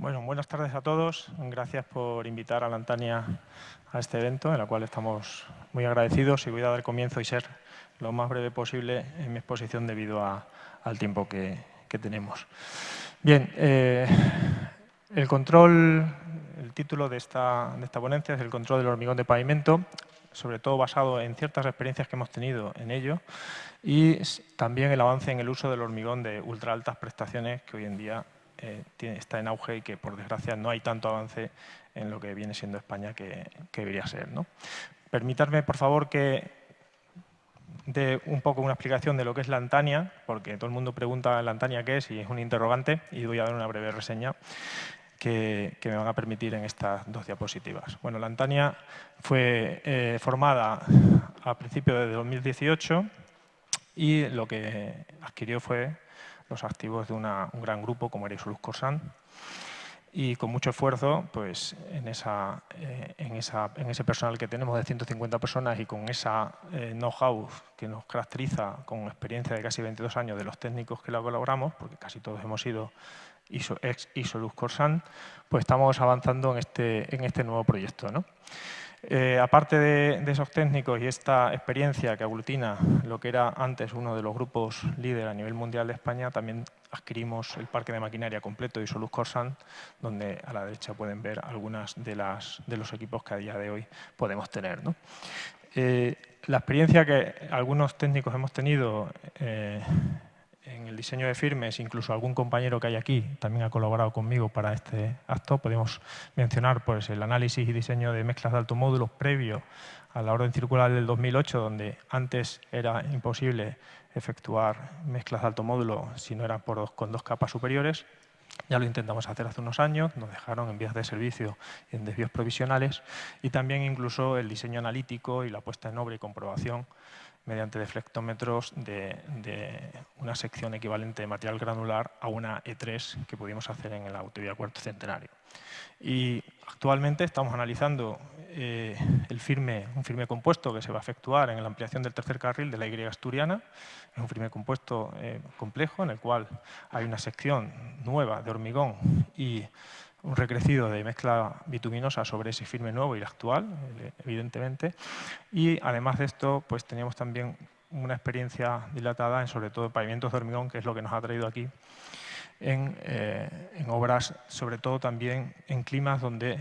Bueno, buenas tardes a todos. Gracias por invitar a la Antania a este evento, en el cual estamos muy agradecidos y voy a dar comienzo y ser lo más breve posible en mi exposición debido al tiempo que, tenemos. Bien, eh, el control, el título de esta, de esta ponencia es el control del hormigón de pavimento, sobre todo basado en ciertas experiencias que hemos tenido en ello y también el avance en el uso del hormigón de ultra altas prestaciones que hoy en día eh, está en auge y que por desgracia no hay tanto avance en lo que viene siendo España que, debería ser. ¿no? Por favor, que dé un poco una explicación de lo que es la Antania, porque todo el mundo pregunta la Antania qué es y es un interrogante, y voy a dar una breve reseña que, me van a permitir en estas dos diapositivas. Bueno, la Antania fue eh, formada a principios de 2018 y lo que adquirió fue los activos de un gran grupo como era Isolus Corsan y con mucho esfuerzo pues, en, esa, eh, en, esa, en, ese personal que tenemos de 150 personas y con esa eh, know-how que nos caracteriza con experiencia de casi 22 años de los técnicos que la colaboramos, porque casi todos hemos sido ex Isolus Corsan, pues estamos avanzando en este, en este nuevo proyecto. ¿no? Eh, aparte de, esos técnicos y esta experiencia que aglutina lo que era antes uno de los grupos líder a nivel mundial de España, también adquirimos el parque de maquinaria completo de Isolus Corsan, donde a la derecha pueden ver algunas de, de los equipos que a día de hoy podemos tener. Eh, la experiencia que algunos técnicos hemos tenido eh, en el diseño de firmes, incluso algún compañero que hay aquí también ha colaborado conmigo para este acto. Podemos mencionar pues, el análisis y diseño de mezclas de alto módulos previo a la orden circular del 2008, donde antes era imposible efectuar mezclas de alto módulo si no eran por con dos capas superiores. Ya lo intentamos hacer hace unos años, nos dejaron en vías de servicio en desvíos provisionales y también incluso el diseño analítico y la puesta en obra y comprobación mediante deflectómetros de, una sección equivalente de material granular a una E3 que pudimos hacer en la autovía Cuarto Centenario. Y actualmente estamos analizando eh, el firme, un firme compuesto que se va a efectuar en la ampliación del tercer carril de la Y asturiana. Es un firme compuesto eh, complejo en el cual hay una sección nueva de hormigón y un recrecido de mezcla bituminosa sobre ese firme nuevo y el actual, evidentemente. Y además de esto, pues teníamos también una experiencia dilatada en sobre todo pavimentos de hormigón, que es lo que nos ha traído aquí, en, eh, obras, sobre todo también en climas donde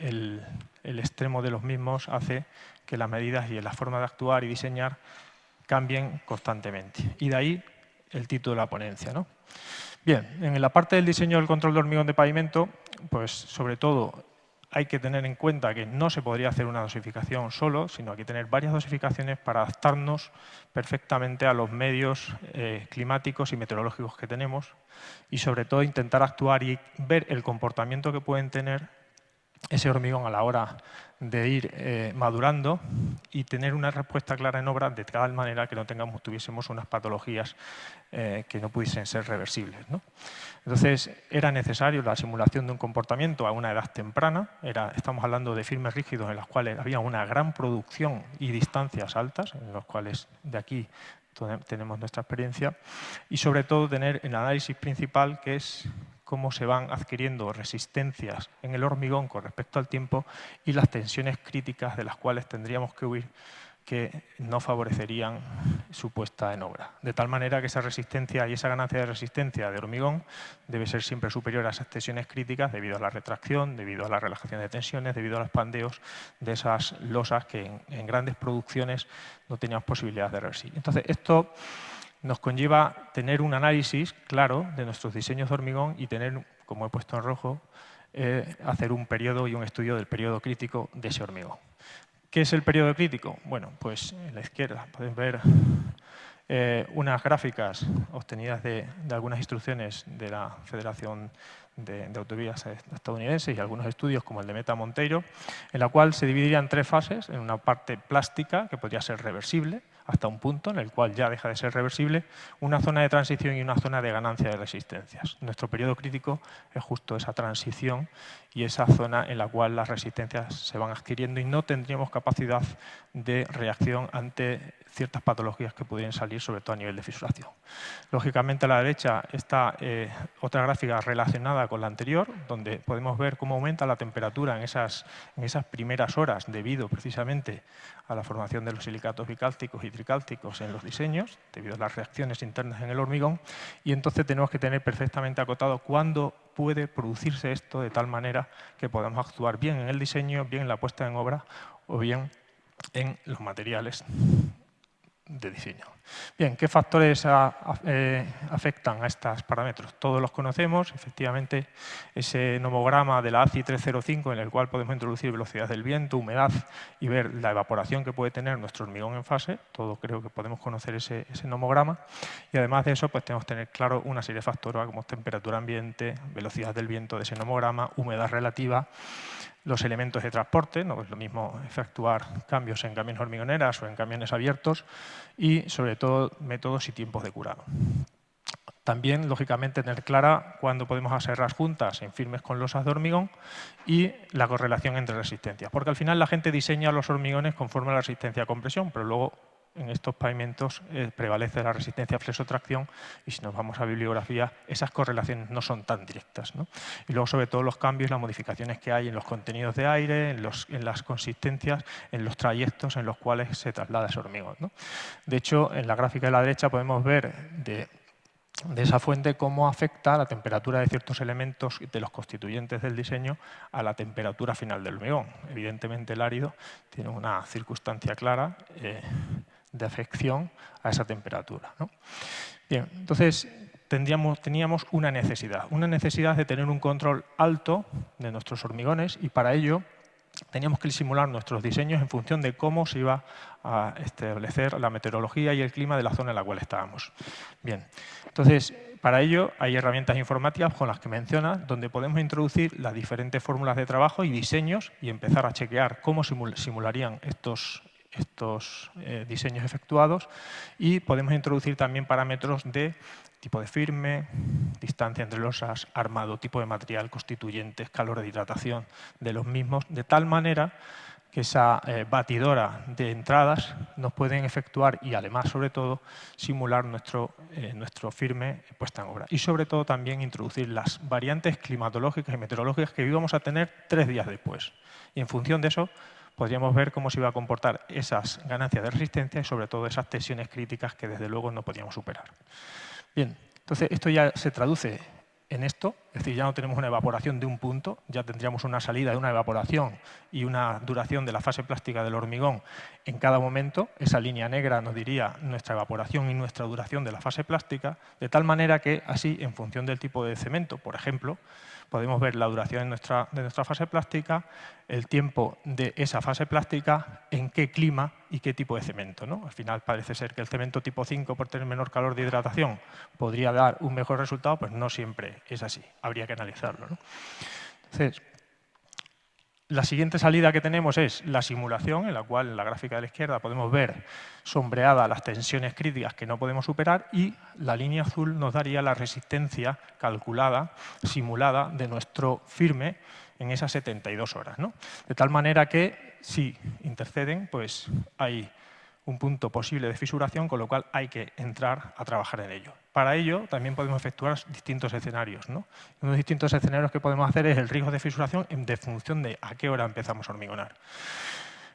el, extremo de los mismos hace que las medidas y la forma de actuar y diseñar cambien constantemente. Y de ahí el título de la ponencia. ¿no? Bien, en la parte del diseño del control de hormigón de pavimento, pues sobre todo hay que tener en cuenta que no se podría hacer una dosificación solo, sino hay que tener varias dosificaciones para adaptarnos perfectamente a los medios eh, climáticos y meteorológicos que tenemos y sobre todo intentar actuar y ver el comportamiento que pueden tener ese hormigón a la hora de ir eh, madurando y tener una respuesta clara en obra de tal manera que no tengamos, tuviésemos unas patologías eh, que no pudiesen ser reversibles. Entonces, era necesario la simulación de un comportamiento a una edad temprana. Era, estamos hablando de firmes rígidos en los cuales había una gran producción y distancias altas, en los cuales de aquí tenemos nuestra experiencia, y sobre todo tener el análisis principal que es cómo se van adquiriendo resistencias en el hormigón con respecto al tiempo y las tensiones críticas de las cuales tendríamos que huir que no favorecerían su puesta en obra. De tal manera que esa resistencia y esa ganancia de resistencia de hormigón debe ser siempre superior a esas tensiones críticas debido a la retracción, debido a la relajación de tensiones, debido a los pandeos de esas losas que en, grandes producciones no teníamos posibilidad de reversir. Entonces, esto nos conlleva tener un análisis claro de nuestros diseños de hormigón y tener, como he puesto en rojo, eh, hacer un periodo y un estudio del periodo crítico de ese hormigón. ¿Qué es el periodo crítico? Bueno, pues en la izquierda pueden ver eh, unas gráficas obtenidas de, algunas instrucciones de la Federación de, de, Autovías estadounidenses y algunos estudios como el de Meta Monteiro, en la cual se dividiría en tres fases, en una parte plástica, que podría ser reversible, hasta un punto en el cual ya deja de ser reversible, una zona de transición y una zona de ganancia de resistencias. Nuestro periodo crítico es justo esa transición y esa zona en la cual las resistencias se van adquiriendo y no tendríamos capacidad de reacción ante ciertas patologías que pudieran salir, sobre todo a nivel de fisuración. Lógicamente a la derecha está eh, otra gráfica relacionada con la anterior, donde podemos ver cómo aumenta la temperatura en esas, en esas primeras horas debido precisamente a la formación de los silicatos bicálcicos y tricálcicos en los diseños, debido a las reacciones internas en el hormigón, y entonces tenemos que tener perfectamente acotado cuándo puede producirse esto de tal manera que podamos actuar bien en el diseño, bien en la puesta en obra o bien en los materiales de diseño. Bien, ¿qué factores eh, afectan a estos parámetros? Todos los conocemos, efectivamente, ese nomograma de la ACI 305 en el cual podemos introducir velocidad del viento, humedad y ver la evaporación que puede tener nuestro hormigón en fase, todo creo que podemos conocer ese, ese nomograma y además de eso pues tenemos que tener claro una serie de factores como temperatura ambiente, velocidad del viento de ese nomograma, humedad relativa, los elementos de transporte, no es lo mismo efectuar cambios en camiones hormigoneras o en camiones abiertos y sobre todo métodos y tiempos de curado. También, lógicamente, tener clara cuándo podemos hacer las juntas en firmes con losas de hormigón y la correlación entre resistencias. Porque al final la gente diseña los hormigones conforme a la resistencia a compresión, pero luego en estos pavimentos eh, prevalece la resistencia a flesotracción y si nos vamos a bibliografía, esas correlaciones no son tan directas. Y luego, sobre todo, los cambios, las modificaciones que hay en los contenidos de aire, en, las consistencias, en los trayectos en los cuales se traslada ese hormigón. De hecho, en la gráfica de la derecha podemos ver de, de esa fuente cómo afecta la temperatura de ciertos elementos de los constituyentes del diseño a la temperatura final del hormigón. Evidentemente el árido tiene una circunstancia clara eh, de afección a esa temperatura. Bien, entonces teníamos una necesidad, una necesidad de tener un control alto de nuestros hormigones y para ello teníamos que simular nuestros diseños en función de cómo se iba a establecer la meteorología y el clima de la zona en la cual estábamos. Bien, entonces, para ello hay herramientas informáticas con las que menciona, donde podemos introducir las diferentes fórmulas de trabajo y diseños y empezar a chequear cómo simularían estos, estos eh, diseños efectuados y podemos introducir también parámetros de tipo de firme, distancia entre losas, armado, tipo de material, constituyentes, calor de hidratación de los mismos, de tal manera que esa eh, batidora de entradas nos pueden efectuar y además, sobre todo, simular nuestro, eh, nuestro firme puesta en obra. Y sobre todo también introducir las variantes climatológicas y meteorológicas que íbamos a tener tres días después. Y en función de eso, podríamos ver cómo se iba a comportar esas ganancias de resistencia y sobre todo esas tensiones críticas que desde luego no podíamos superar. Bien, entonces esto ya se traduce en esto, es decir, ya no tenemos una evaporación de un punto, ya tendríamos una salida de una evaporación y una duración de la fase plástica del hormigón en cada momento. Esa línea negra nos diría nuestra evaporación y nuestra duración de la fase plástica, de tal manera que así, en función del tipo de cemento, por ejemplo, podemos ver la duración de nuestra, de nuestra fase plástica, el tiempo de esa fase plástica, en qué clima y qué tipo de cemento. ¿no? Al final parece ser que el cemento tipo 5, por tener menor calor de hidratación, podría dar un mejor resultado, pues no siempre es así, habría que analizarlo. ¿no? Entonces, la siguiente salida que tenemos es la simulación, en la cual en la gráfica de la izquierda podemos ver sombreadas las tensiones críticas que no podemos superar y la línea azul nos daría la resistencia calculada, simulada de nuestro firme en esas 72 horas. ¿no? De tal manera que si interceden, pues hay un punto posible de fisuración, con lo cual hay que entrar a trabajar en ello. Para ello también podemos efectuar distintos escenarios. ¿no? Uno de los distintos escenarios que podemos hacer es el riesgo de fisuración en función de a qué hora empezamos a hormigonar.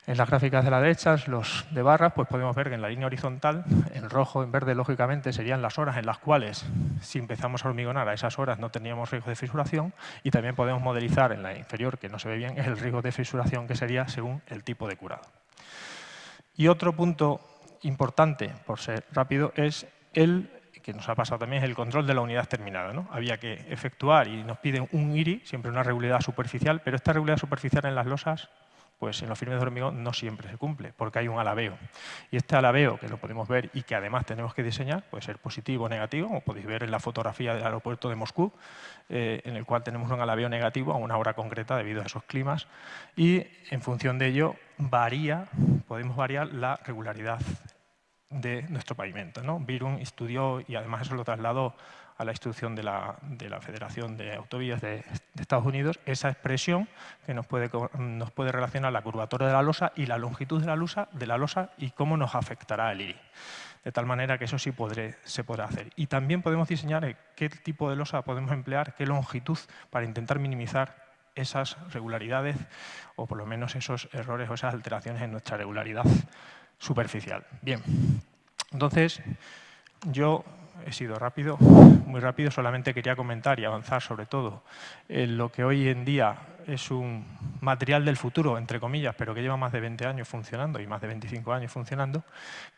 En las gráficas de la derecha, los de barras, pues podemos ver que en la línea horizontal, en rojo, en verde, lógicamente, serían las horas en las cuales, si empezamos a hormigonar a esas horas, no teníamos riesgo de fisuración. Y también podemos modelizar en la inferior, que no se ve bien, el riesgo de fisuración que sería según el tipo de curado. Y otro punto importante, por ser rápido, es el que nos ha pasado también es el control de la unidad terminada. ¿no? Había que efectuar y nos piden un IRI, siempre una regularidad superficial, pero esta regularidad superficial en las losas, pues en los firmes de hormigón no siempre se cumple, porque hay un alabeo. Y este alabeo, que lo podemos ver y que además tenemos que diseñar, puede ser positivo o negativo, como podéis ver en la fotografía del aeropuerto de Moscú, eh, en el cual tenemos un alabeo negativo a una hora concreta debido a esos climas, y en función de ello varía, podemos variar la regularidad de nuestro pavimento. ¿no? Virun estudió y además eso lo trasladó a la instrucción de la, Federación de Autovías de, Estados Unidos, esa expresión que nos puede, nos puede relacionar la curvatura de la losa y la longitud de la, losa, de la losa y cómo nos afectará el iris. De tal manera que eso sí se podrá hacer. Y también podemos diseñar qué tipo de losa podemos emplear, qué longitud, para intentar minimizar esas regularidades o por lo menos esos errores o esas alteraciones en nuestra regularidad superficial. Bien, entonces yo he sido rápido, muy rápido, solamente quería comentar y avanzar sobre todo en lo que hoy en día es un material del futuro, entre comillas, pero que lleva más de 20 años funcionando y más de 25 años funcionando,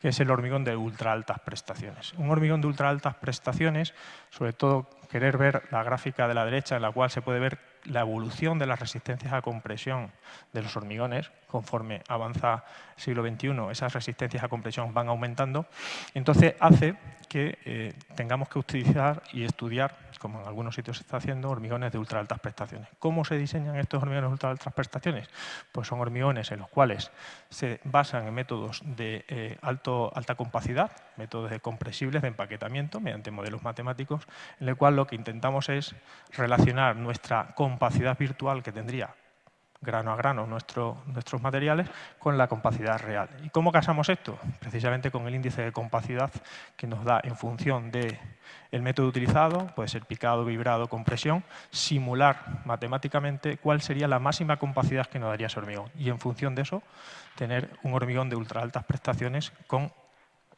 que es el hormigón de ultra altas prestaciones. Un hormigón de ultra altas prestaciones, sobre todo querer ver la gráfica de la derecha en la cual se puede ver la evolución de las resistencias a compresión de los hormigones, conforme avanza el siglo XXI, esas resistencias a compresión van aumentando, entonces hace que eh, tengamos que utilizar y estudiar, como en algunos sitios se está haciendo, hormigones de ultra altas prestaciones. ¿Cómo se diseñan estos hormigones de ultra altas prestaciones? Pues son hormigones en los cuales se basan en métodos de eh, alta compacidad, métodos de compresibles de empaquetamiento mediante modelos matemáticos, en el cual lo que intentamos es relacionar nuestra compacidad virtual que tendría grano a grano nuestros materiales con la compacidad real. ¿Y cómo casamos esto? Precisamente con el índice de compacidad que nos da en función del método utilizado, puede ser picado, vibrado, compresión, simular matemáticamente cuál sería la máxima compacidad que nos daría ese hormigón. Y en función de eso, tener un hormigón de ultra altas prestaciones con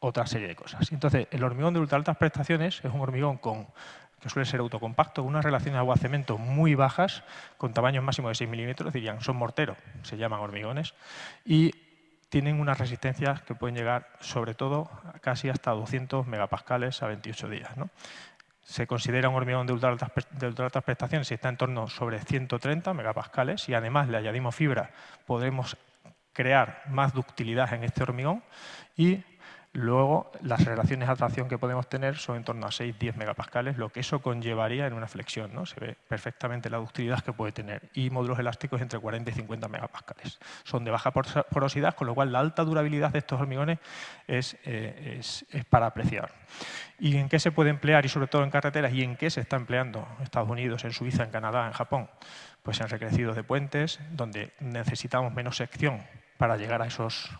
otra serie de cosas. Entonces, el hormigón de ultra altas prestaciones es un hormigón con que suele ser autocompacto, con unas relaciones agua-cemento muy bajas, con tamaños máximos de 6 milímetros, dirían, son morteros, se llaman hormigones, y tienen unas resistencias que pueden llegar, sobre todo, casi hasta 200 megapascales a 28 días. Se considera un hormigón de ultra, altas, prestaciones si está en torno sobre 130 megapascales y además le añadimos fibra, podemos crear más ductilidad en este hormigón y Luego, las relaciones de atracción que podemos tener son en torno a 6-10 megapascales, lo que eso conllevaría en una flexión. ¿no? Se ve perfectamente la ductilidad que puede tener. Y módulos elásticos entre 40 y 50 megapascales. Son de baja porosidad, con lo cual la alta durabilidad de estos hormigones es, eh, es para apreciar. ¿Y en qué se puede emplear? Y sobre todo en carreteras. ¿Y en qué se está empleando? En Estados Unidos, en Suiza, en Canadá, en Japón. Pues en recrecidos de puentes, donde necesitamos menos sección para llegar a, esos,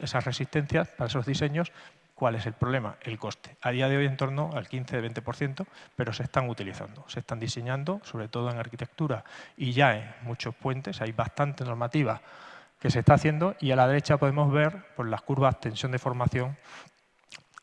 esas resistencias, para esos diseños, ¿cuál es el problema? El coste. A día de hoy en torno al 15-20%, pero se están utilizando, se están diseñando, sobre todo en arquitectura y ya en muchos puentes, hay bastante normativa que se está haciendo y a la derecha podemos ver las curvas tensión de formación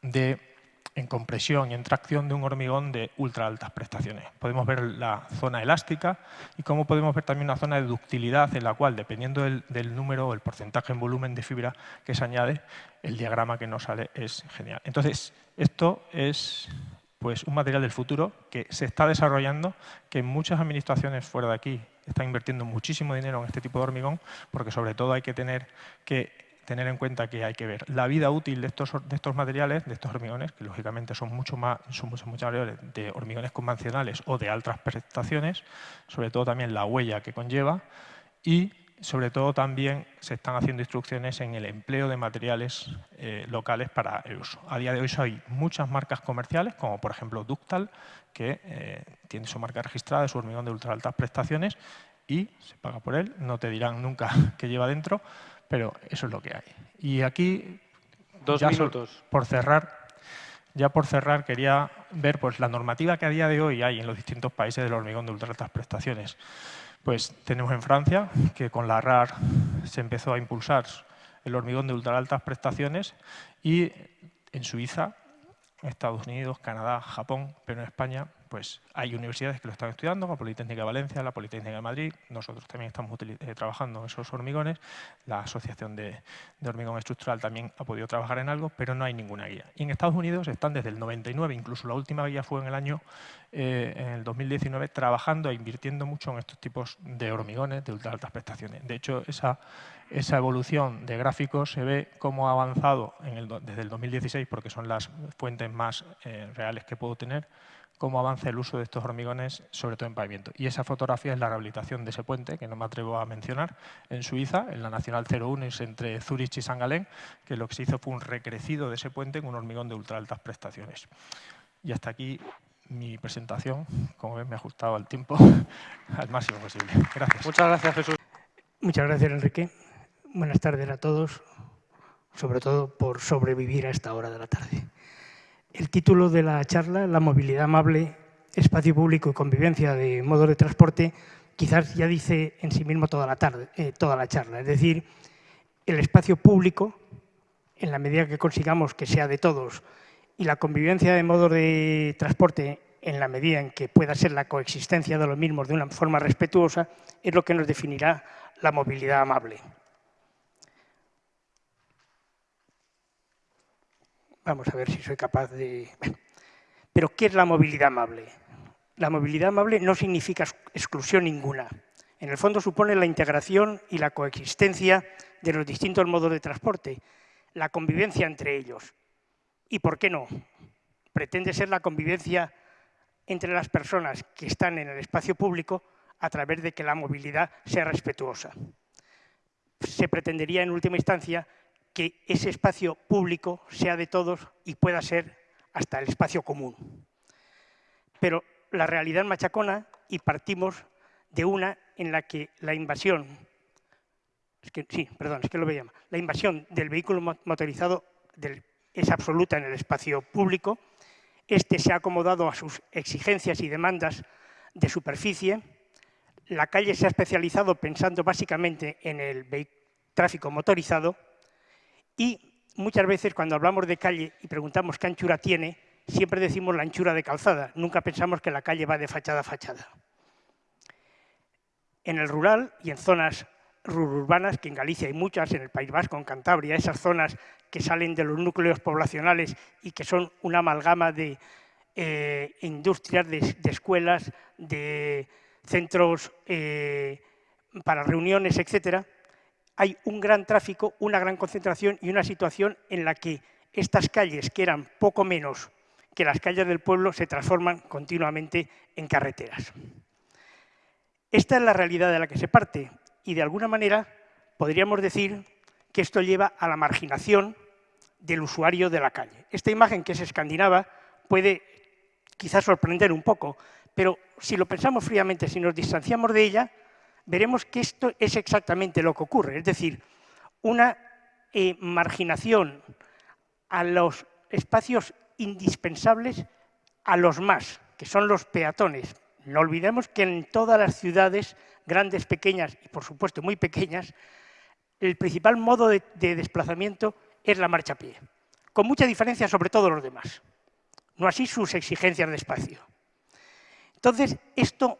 de en compresión y en tracción de un hormigón de ultra altas prestaciones. Podemos ver la zona elástica y como podemos ver también una zona de ductilidad en la cual, dependiendo del, número o el porcentaje en volumen de fibra que se añade, el diagrama que nos sale es genial. Entonces, esto es pues, un material del futuro que se está desarrollando, que muchas administraciones fuera de aquí están invirtiendo muchísimo dinero en este tipo de hormigón, porque sobre todo hay que tener que tener en cuenta que hay que ver la vida útil de estos, de estos materiales, de estos hormigones, que lógicamente son mucho más, son mucho, mucho mayores de hormigones convencionales o de altas prestaciones, sobre todo también la huella que conlleva y sobre todo también se están haciendo instrucciones en el empleo de materiales eh, locales para el uso. A día de hoy hay muchas marcas comerciales, como por ejemplo Ductal, que eh, tiene su marca registrada su hormigón de ultra altas prestaciones y se paga por él, no te dirán nunca qué lleva dentro, pero eso es lo que hay. Y aquí, Dos minutos. por cerrar, ya por cerrar quería ver pues, la normativa que a día de hoy hay en los distintos países del hormigón de ultra altas prestaciones. Pues tenemos en Francia, que con la RAR se empezó a impulsar el hormigón de ultra altas prestaciones y en Suiza, Estados Unidos, Canadá, Japón, pero en España pues hay universidades que lo están estudiando, la Politécnica de Valencia, la Politécnica de Madrid, nosotros también estamos eh, trabajando esos hormigones, la Asociación de, Hormigón Estructural también ha podido trabajar en algo, pero no hay ninguna guía. Y en Estados Unidos están desde el 99, incluso la última guía fue en el año, eh, en el 2019, trabajando e invirtiendo mucho en estos tipos de hormigones de ultra altas prestaciones. De hecho, esa, esa evolución de gráficos se ve cómo ha avanzado desde el 2016, porque son las fuentes más eh, reales que puedo tener, cómo avanza el uso de estos hormigones, sobre todo en pavimento. Y esa fotografía es la rehabilitación de ese puente, que no me atrevo a mencionar, en Suiza, en la Nacional 01, es entre Zurich y San Galén, que lo que se hizo fue un recrecido de ese puente en un hormigón de ultra altas prestaciones. Y hasta aquí mi presentación. Como ven, me he ajustado al tiempo al máximo posible. Gracias. Muchas gracias, Jesús. Muchas gracias, Enrique. Buenas tardes a todos, sobre todo por sobrevivir a esta hora de la tarde. El título de la charla, La movilidad amable, espacio público y convivencia de modos de transporte, quizás ya dice en sí mismo toda la, tarde, eh, toda la charla. Es decir, el espacio público, en la medida que consigamos que sea de todos, y la convivencia de modos de transporte en la medida en que pueda ser la coexistencia de los mismos de una forma respetuosa, es lo que nos definirá la movilidad amable. Vamos a ver si soy capaz de... Pero, ¿qué es la movilidad amable? La movilidad amable no significa exclusión ninguna. En el fondo supone la integración y la coexistencia de los distintos modos de transporte, la convivencia entre ellos. ¿Y por qué no? Pretende ser la convivencia entre las personas que están en el espacio público a través de que la movilidad sea respetuosa. Se pretendería, en última instancia, que ese espacio público sea de todos y pueda ser hasta el espacio común. Pero la realidad machacona y partimos de una en la que la invasión, sí, perdón, es que lo veía, la invasión del vehículo motorizado es absoluta en el espacio público, este se ha acomodado a sus exigencias y demandas de superficie, la calle se ha especializado pensando básicamente en el tráfico motorizado y muchas veces cuando hablamos de calle y preguntamos qué anchura tiene, siempre decimos la anchura de calzada, nunca pensamos que la calle va de fachada a fachada. En el rural y en zonas rururbanas, que en Galicia hay muchas, en el País Vasco, en Cantabria, esas zonas que salen de los núcleos poblacionales y que son una amalgama de eh, industrias, de, escuelas, de centros eh, para reuniones, etcétera, hay un gran tráfico, una gran concentración y una situación en la que estas calles, que eran poco menos que las calles del pueblo, se transforman continuamente en carreteras. Esta es la realidad de la que se parte y, de alguna manera, podríamos decir que esto lleva a la marginación del usuario de la calle. Esta imagen que es escandinava puede quizás sorprender un poco, pero si lo pensamos fríamente, si nos distanciamos de ella, veremos que esto es exactamente lo que ocurre, es decir, una eh, marginación a los espacios indispensables a los más, que son los peatones. No olvidemos que en todas las ciudades, grandes, pequeñas y por supuesto muy pequeñas, el principal modo de, de desplazamiento es la marcha a pie, con mucha diferencia sobre todos los demás, no así sus exigencias de espacio. Entonces, esto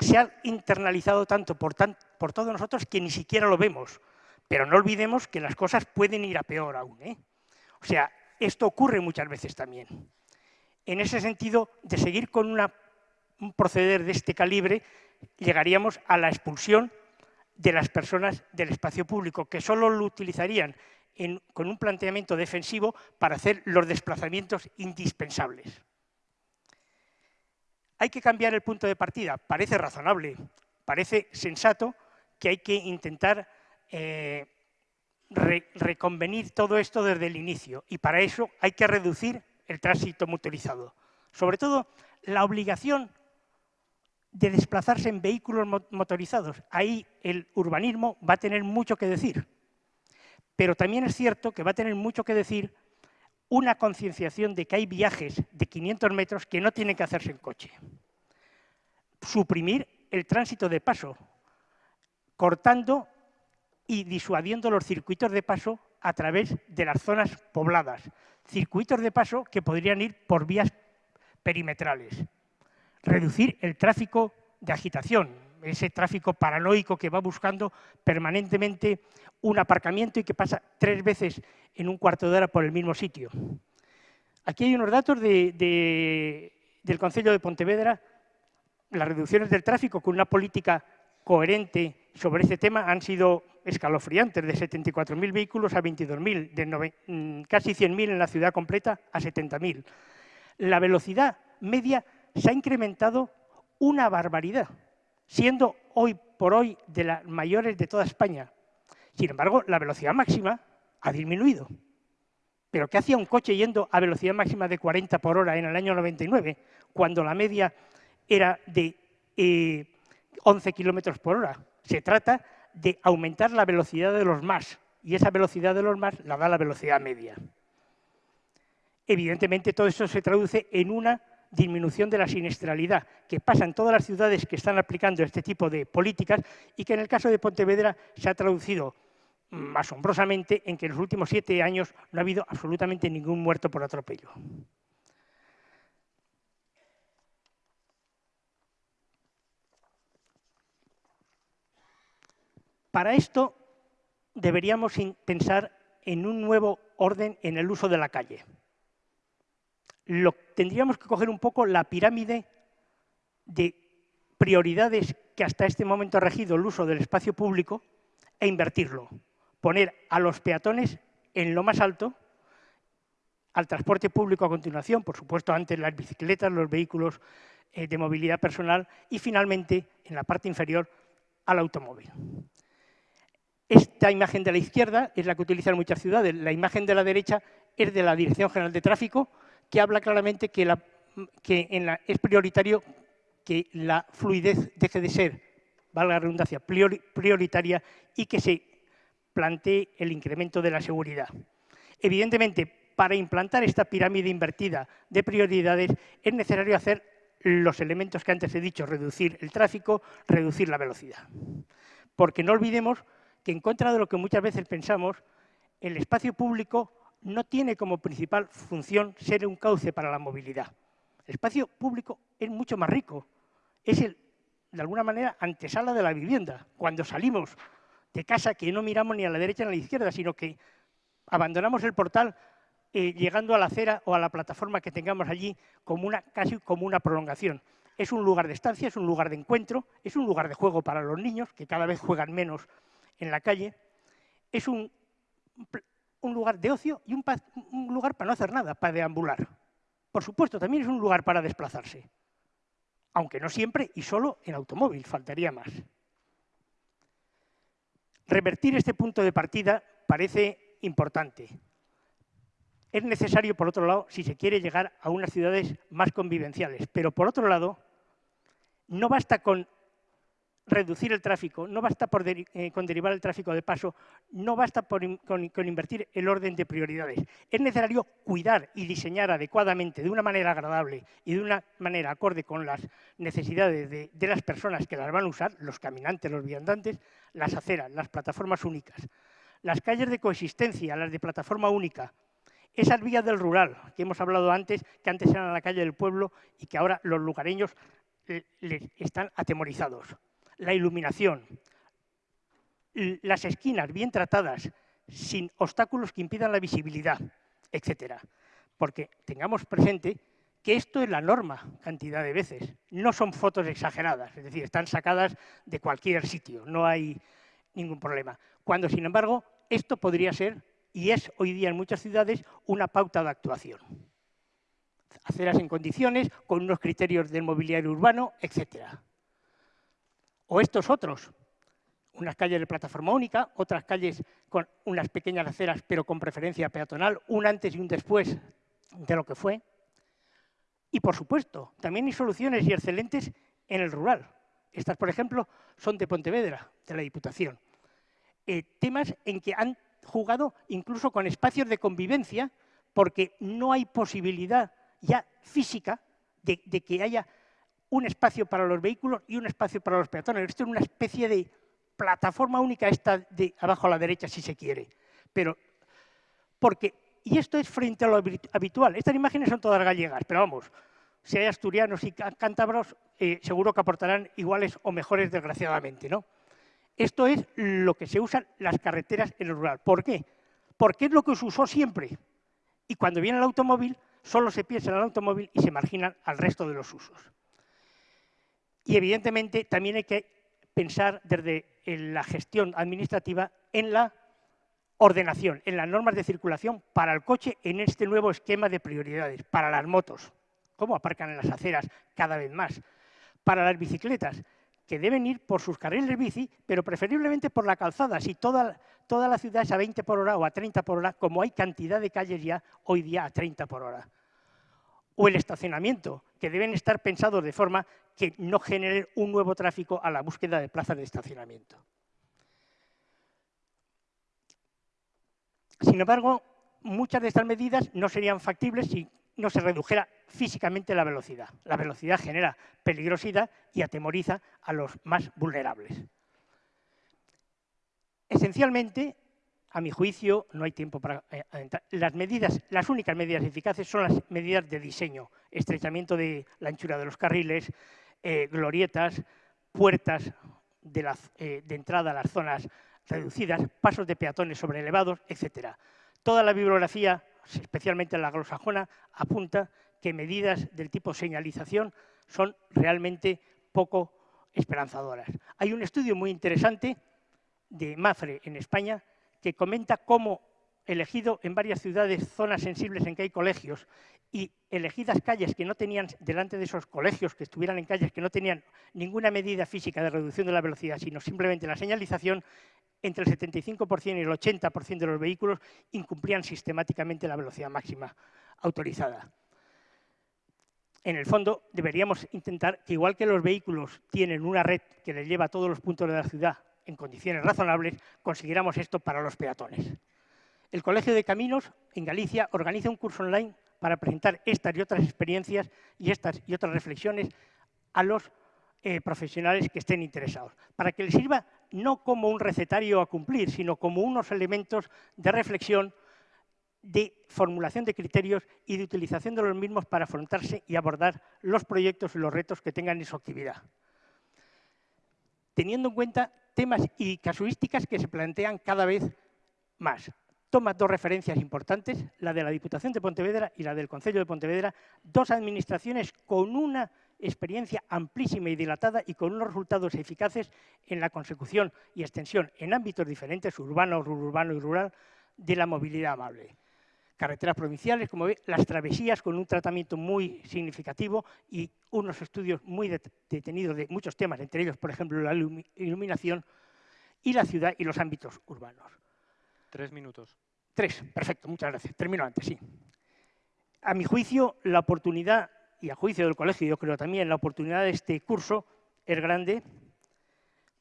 se ha internalizado tanto por, todos nosotros que ni siquiera lo vemos. Pero no olvidemos que las cosas pueden ir a peor aún. ¿eh? O sea, esto ocurre muchas veces también. En ese sentido, de seguir con un proceder de este calibre, llegaríamos a la expulsión de las personas del espacio público, que solo lo utilizarían con un planteamiento defensivo para hacer los desplazamientos indispensables. Hay que cambiar el punto de partida. Parece razonable, parece sensato que hay que intentar eh, reconvenir todo esto desde el inicio y para eso hay que reducir el tránsito motorizado. Sobre todo, la obligación de desplazarse en vehículos motorizados. Ahí el urbanismo va a tener mucho que decir. Pero también es cierto que va a tener mucho que decir una concienciación de que hay viajes de 500 metros que no tienen que hacerse en coche. Suprimir el tránsito de paso, cortando y disuadiendo los circuitos de paso a través de las zonas pobladas. Circuitos de paso que podrían ir por vías perimetrales. Reducir el tráfico de agitación, ese tráfico paranoico que va buscando permanentemente un aparcamiento y que pasa tres veces en un cuarto de hora por el mismo sitio. Aquí hay unos datos del Consejo de Pontevedra, las reducciones del tráfico con una política coherente sobre este tema han sido escalofriantes, de 74.000 vehículos a 22.000, de mm, casi 100.000 en la ciudad completa a 70.000. La velocidad media se ha incrementado una barbaridad siendo hoy por hoy de las mayores de toda España. Sin embargo, la velocidad máxima ha disminuido. Pero ¿qué hacía un coche yendo a velocidad máxima de 40 por hora en el año 99, cuando la media era de 11 eh, kilómetros por hora? Se trata de aumentar la velocidad de los más, y esa velocidad de los más la da la velocidad media. Evidentemente, todo eso se traduce en una disminución de la siniestralidad que pasa en todas las ciudades que están aplicando este tipo de políticas y que en el caso de Pontevedra se ha traducido mm, asombrosamente en que en los últimos siete años no ha habido absolutamente ningún muerto por atropello. Para esto deberíamos pensar en un nuevo orden en el uso de la calle tendríamos que coger un poco la pirámide de prioridades que hasta este momento ha regido el uso del espacio público e invertirlo. Poner a los peatones en lo más alto, al transporte público a continuación, por supuesto antes las bicicletas, los vehículos eh, de movilidad personal y finalmente, en la parte inferior, al automóvil. Esta imagen de la izquierda es la que utilizan muchas ciudades, la imagen de la derecha es de la Dirección General de Tráfico, que habla claramente que, es prioritario que la fluidez deje de ser, valga la redundancia, prioritaria y que se plantee el incremento de la seguridad. Evidentemente, para implantar esta pirámide invertida de prioridades es necesario hacer los elementos que antes he dicho, reducir el tráfico, reducir la velocidad. Porque no olvidemos que en contra de lo que muchas veces pensamos, el espacio público no tiene como principal función ser un cauce para la movilidad. El espacio público es mucho más rico. Es, el, de alguna manera, antesala de la vivienda. Cuando salimos de casa, que no miramos ni a la derecha ni a la izquierda, sino que abandonamos el portal eh, llegando a la acera o a la plataforma que tengamos allí como una, casi como una prolongación. Es un lugar de estancia, es un lugar de encuentro, es un lugar de juego para los niños, que cada vez juegan menos en la calle. Es un un lugar de ocio y un, lugar para no hacer nada, para deambular. Por supuesto, también es un lugar para desplazarse, aunque no siempre y solo en automóvil, faltaría más. Revertir este punto de partida parece importante. Es necesario, por otro lado, si se quiere llegar a unas ciudades más convivenciales, pero por otro lado, no basta con reducir el tráfico, no basta eh, con derivar el tráfico de paso, no basta con, invertir el orden de prioridades. Es necesario cuidar y diseñar adecuadamente, de una manera agradable y de una manera acorde con las necesidades de, las personas que las van a usar, los caminantes, los viandantes, las aceras, las plataformas únicas, las calles de coexistencia, las de plataforma única, esas vías del rural que hemos hablado antes, que antes eran la calle del pueblo y que ahora los lugareños eh, están atemorizados la iluminación, las esquinas bien tratadas, sin obstáculos que impidan la visibilidad, etcétera. Porque tengamos presente que esto es la norma cantidad de veces. No son fotos exageradas, es decir, están sacadas de cualquier sitio, no hay ningún problema. Cuando, sin embargo, esto podría ser, y es hoy día en muchas ciudades, una pauta de actuación. Aceras en condiciones, con unos criterios del mobiliario urbano, etcétera. O estos otros, unas calles de plataforma única, otras calles con unas pequeñas aceras pero con preferencia peatonal, un antes y un después de lo que fue. Y por supuesto, también hay soluciones y excelentes en el rural. Estas, por ejemplo, son de Pontevedra, de la Diputación. Eh, temas en que han jugado incluso con espacios de convivencia porque no hay posibilidad ya física de que haya un espacio para los vehículos y un espacio para los peatones. Esto es una especie de plataforma única, esta de abajo a la derecha, si se quiere. Pero, porque, y esto es frente a lo habitual. Estas imágenes son todas gallegas, pero vamos, si hay asturianos y cántabros, eh, seguro que aportarán iguales o mejores, desgraciadamente. ¿no? Esto es lo que se usan las carreteras en el rural. ¿Por qué? Porque es lo que se usó siempre. Y cuando viene el automóvil, solo se piensa en el automóvil y se marginan al resto de los usos. Y evidentemente también hay que pensar desde la gestión administrativa en la ordenación, en las normas de circulación para el coche en este nuevo esquema de prioridades, para las motos, cómo aparcan en las aceras cada vez más, para las bicicletas, que deben ir por sus carriles bici, pero preferiblemente por la calzada. Si toda, toda la ciudad es a 20 por hora o a 30 por hora, como hay cantidad de calles ya hoy día a 30 por hora. O el estacionamiento, que deben estar pensados de forma que no generen un nuevo tráfico a la búsqueda de plazas de estacionamiento. Sin embargo, muchas de estas medidas no serían factibles si no se redujera físicamente la velocidad. La velocidad genera peligrosidad y atemoriza a los más vulnerables. Esencialmente, a mi juicio, no hay tiempo para eh, Las medidas, las únicas medidas eficaces son las medidas de diseño, estrechamiento de la anchura de los carriles, eh, glorietas, puertas de, eh, de, entrada a las zonas reducidas, pasos de peatones sobre elevados, etc. Toda la bibliografía, especialmente la glosajona, apunta que medidas del tipo señalización son realmente poco esperanzadoras. Hay un estudio muy interesante de Mafre en España que comenta cómo elegido en varias ciudades zonas sensibles en que hay colegios y elegidas calles que no tenían, delante de esos colegios, que estuvieran en calles que no tenían ninguna medida física de reducción de la velocidad, sino simplemente la señalización, entre el 75% y el 80% de los vehículos incumplían sistemáticamente la velocidad máxima autorizada. En el fondo, deberíamos intentar que, igual que los vehículos tienen una red que les lleva a todos los puntos de la ciudad en condiciones razonables, consiguiéramos esto para los peatones. El Colegio de Caminos en Galicia organiza un curso online para presentar estas y otras experiencias y estas y otras reflexiones a los eh, profesionales que estén interesados, para que les sirva no como un recetario a cumplir, sino como unos elementos de reflexión, de formulación de criterios y de utilización de los mismos para afrontarse y abordar los proyectos y los retos que tengan en su actividad. Teniendo en cuenta temas y casuísticas que se plantean cada vez más. Toma dos referencias importantes, la de la Diputación de Pontevedra y la del Concello de Pontevedra, dos administraciones con una experiencia amplísima y dilatada y con unos resultados eficaces en la consecución y extensión en ámbitos diferentes, urbano, urbano y rural, de la movilidad amable carreteras provinciales, como ve, las travesías con un tratamiento muy significativo y unos estudios muy detenidos de muchos temas, entre ellos, por ejemplo, la iluminación y la ciudad y los ámbitos urbanos. Tres minutos. Tres, perfecto, muchas gracias. Termino antes, sí. A mi juicio, la oportunidad, y a juicio del colegio yo creo también, la oportunidad de este curso es grande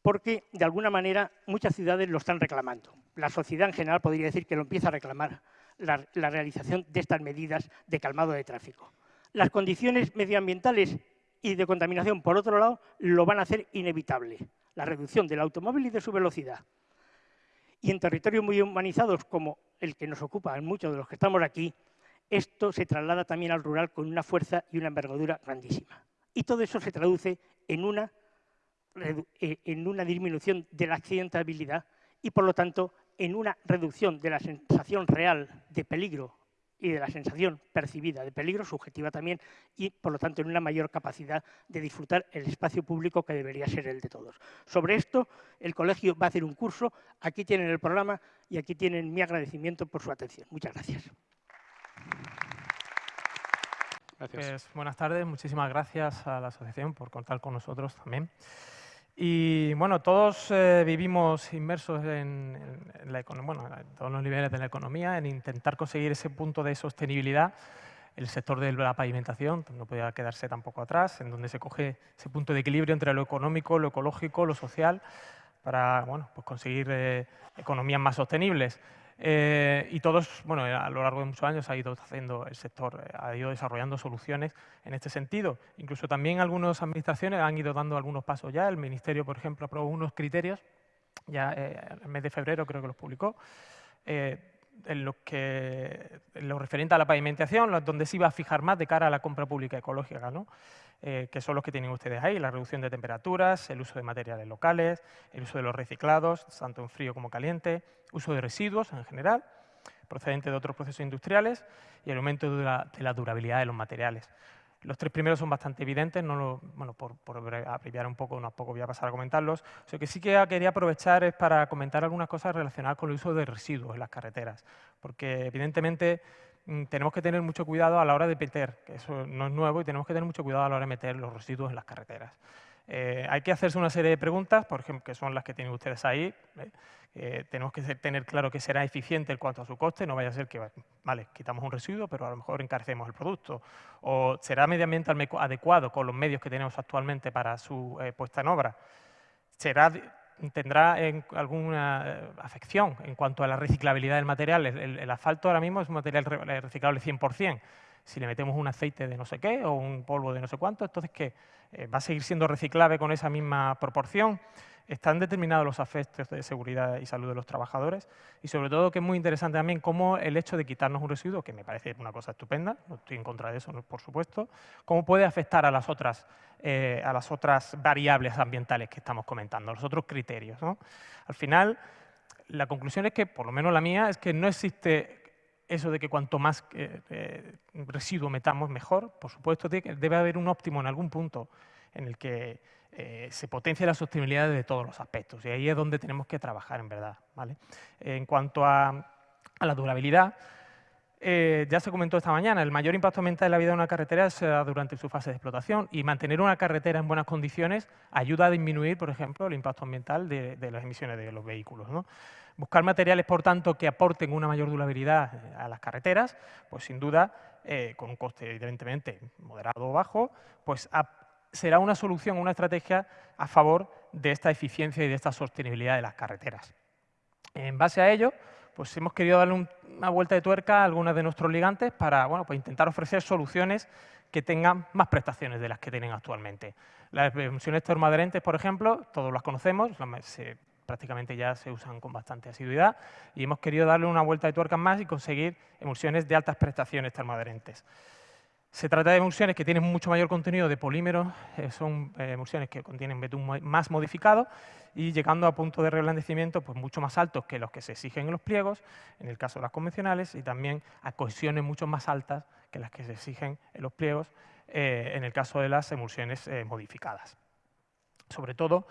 porque, de alguna manera, muchas ciudades lo están reclamando. La sociedad en general podría decir que lo empieza a reclamar la, realización de estas medidas de calmado de tráfico. Las condiciones medioambientales y de contaminación, por otro lado, lo van a hacer inevitable. La reducción del automóvil y de su velocidad. Y en territorios muy humanizados como el que nos ocupa en muchos de los que estamos aquí, esto se traslada también al rural con una fuerza y una envergadura grandísima. Y todo eso se traduce en una, en una disminución de la accidentabilidad y, por lo tanto, en una reducción de la sensación real de peligro y de la sensación percibida de peligro, subjetiva también, y por lo tanto en una mayor capacidad de disfrutar el espacio público que debería ser el de todos. Sobre esto, el colegio va a hacer un curso, aquí tienen el programa y aquí tienen mi agradecimiento por su atención. Muchas gracias. Gracias. Pues, buenas tardes, muchísimas gracias a la asociación por contar con nosotros también. Y bueno, todos eh, vivimos inmersos en, la bueno, en todos los niveles de la economía, en intentar conseguir ese punto de sostenibilidad. El sector de la pavimentación no podía quedarse tampoco atrás, en donde se coge ese punto de equilibrio entre lo económico, lo ecológico, lo social, para bueno, pues conseguir eh, economías más sostenibles. Eh, y todos, bueno, a lo largo de muchos años ha ido haciendo el sector, eh, ha ido desarrollando soluciones en este sentido. Incluso también algunas administraciones han ido dando algunos pasos ya. El Ministerio, por ejemplo, aprobó unos criterios, ya eh, el mes de febrero creo que los publicó, en lo, que, en lo referente a la pavimentación, donde se iba a fijar más de cara a la compra pública ecológica, ¿no? Eh, que son los que tienen ustedes ahí, la reducción de temperaturas, el uso de materiales locales, el uso de los reciclados, tanto en frío como caliente, uso de residuos en general, procedentes de otros procesos industriales y el aumento de la, durabilidad de los materiales. Los tres primeros son bastante evidentes, no bueno, por, por, abreviar un poco, unos poco voy a pasar a comentarlos. Lo que sí que quería aprovechar es para comentar algunas cosas relacionadas con el uso de residuos en las carreteras, porque evidentemente tenemos que tener mucho cuidado a la hora de meter, que eso no es nuevo, y tenemos que tener mucho cuidado a la hora de meter los residuos en las carreteras. Eh, hay que hacerse una serie de preguntas, por ejemplo, que son las que tienen ustedes ahí. ¿eh? tenemos que tener claro que será eficiente en cuanto a su coste, no vaya a ser que, vale, quitamos un residuo, pero a lo mejor encarecemos el producto. O será mediamente adecuado con los medios que tenemos actualmente para su puesta en obra. Será tendrá alguna afección en cuanto a la reciclabilidad del material. El, asfalto ahora mismo es un material reciclable 100% si le metemos un aceite de no sé qué o un polvo de no sé cuánto, entonces eh, va a seguir siendo reciclable con esa misma proporción. Están determinados los efectos de seguridad y salud de los trabajadores y sobre todo que es muy interesante también cómo el hecho de quitarnos un residuo, que me parece una cosa estupenda, no estoy en contra de eso, por supuesto, cómo puede afectar a las otras, eh, a las otras variables ambientales que estamos comentando, los otros criterios. Al final, la conclusión es que, por lo menos la mía, es que no existe eso de que cuanto más eh, eh, residuo metamos, mejor. Por supuesto, debe haber un óptimo en algún punto en el que eh, se potencie la sostenibilidad de todos los aspectos. Y ahí es donde tenemos que trabajar, en verdad. ¿vale? En cuanto a, la durabilidad, ya se comentó esta mañana, el mayor impacto ambiental de la vida de una carretera se da durante su fase de explotación y mantener una carretera en buenas condiciones ayuda a disminuir, por ejemplo, el impacto ambiental de, las emisiones de los vehículos. ¿no? Buscar materiales, por tanto, que aporten una mayor durabilidad eh, a las carreteras, pues sin duda, eh, con un coste evidentemente moderado o bajo, pues será una solución, una estrategia a favor de esta eficiencia y de esta sostenibilidad de las carreteras. En base a ello, pues hemos querido darle una vuelta de tuerca a algunos de nuestros ligantes para bueno, pues intentar ofrecer soluciones que tengan más prestaciones de las que tienen actualmente. Las emisiones termoadherentes, por ejemplo, todos las conocemos, prácticamente ya se usan con bastante asiduidad y hemos querido darle una vuelta de tuerca más y conseguir emulsiones de altas prestaciones termoadherentes. Se trata de emulsiones que tienen mucho mayor contenido de polímeros, eh, son eh, emulsiones que contienen betún más modificado y llegando a puntos de reblandecimiento pues, mucho más altos que los que se exigen en los pliegos, en el caso de las convencionales, y también a cohesiones mucho más altas que las que se exigen en los pliegos eh, en el caso de las emulsiones modificadas. Sobre todo,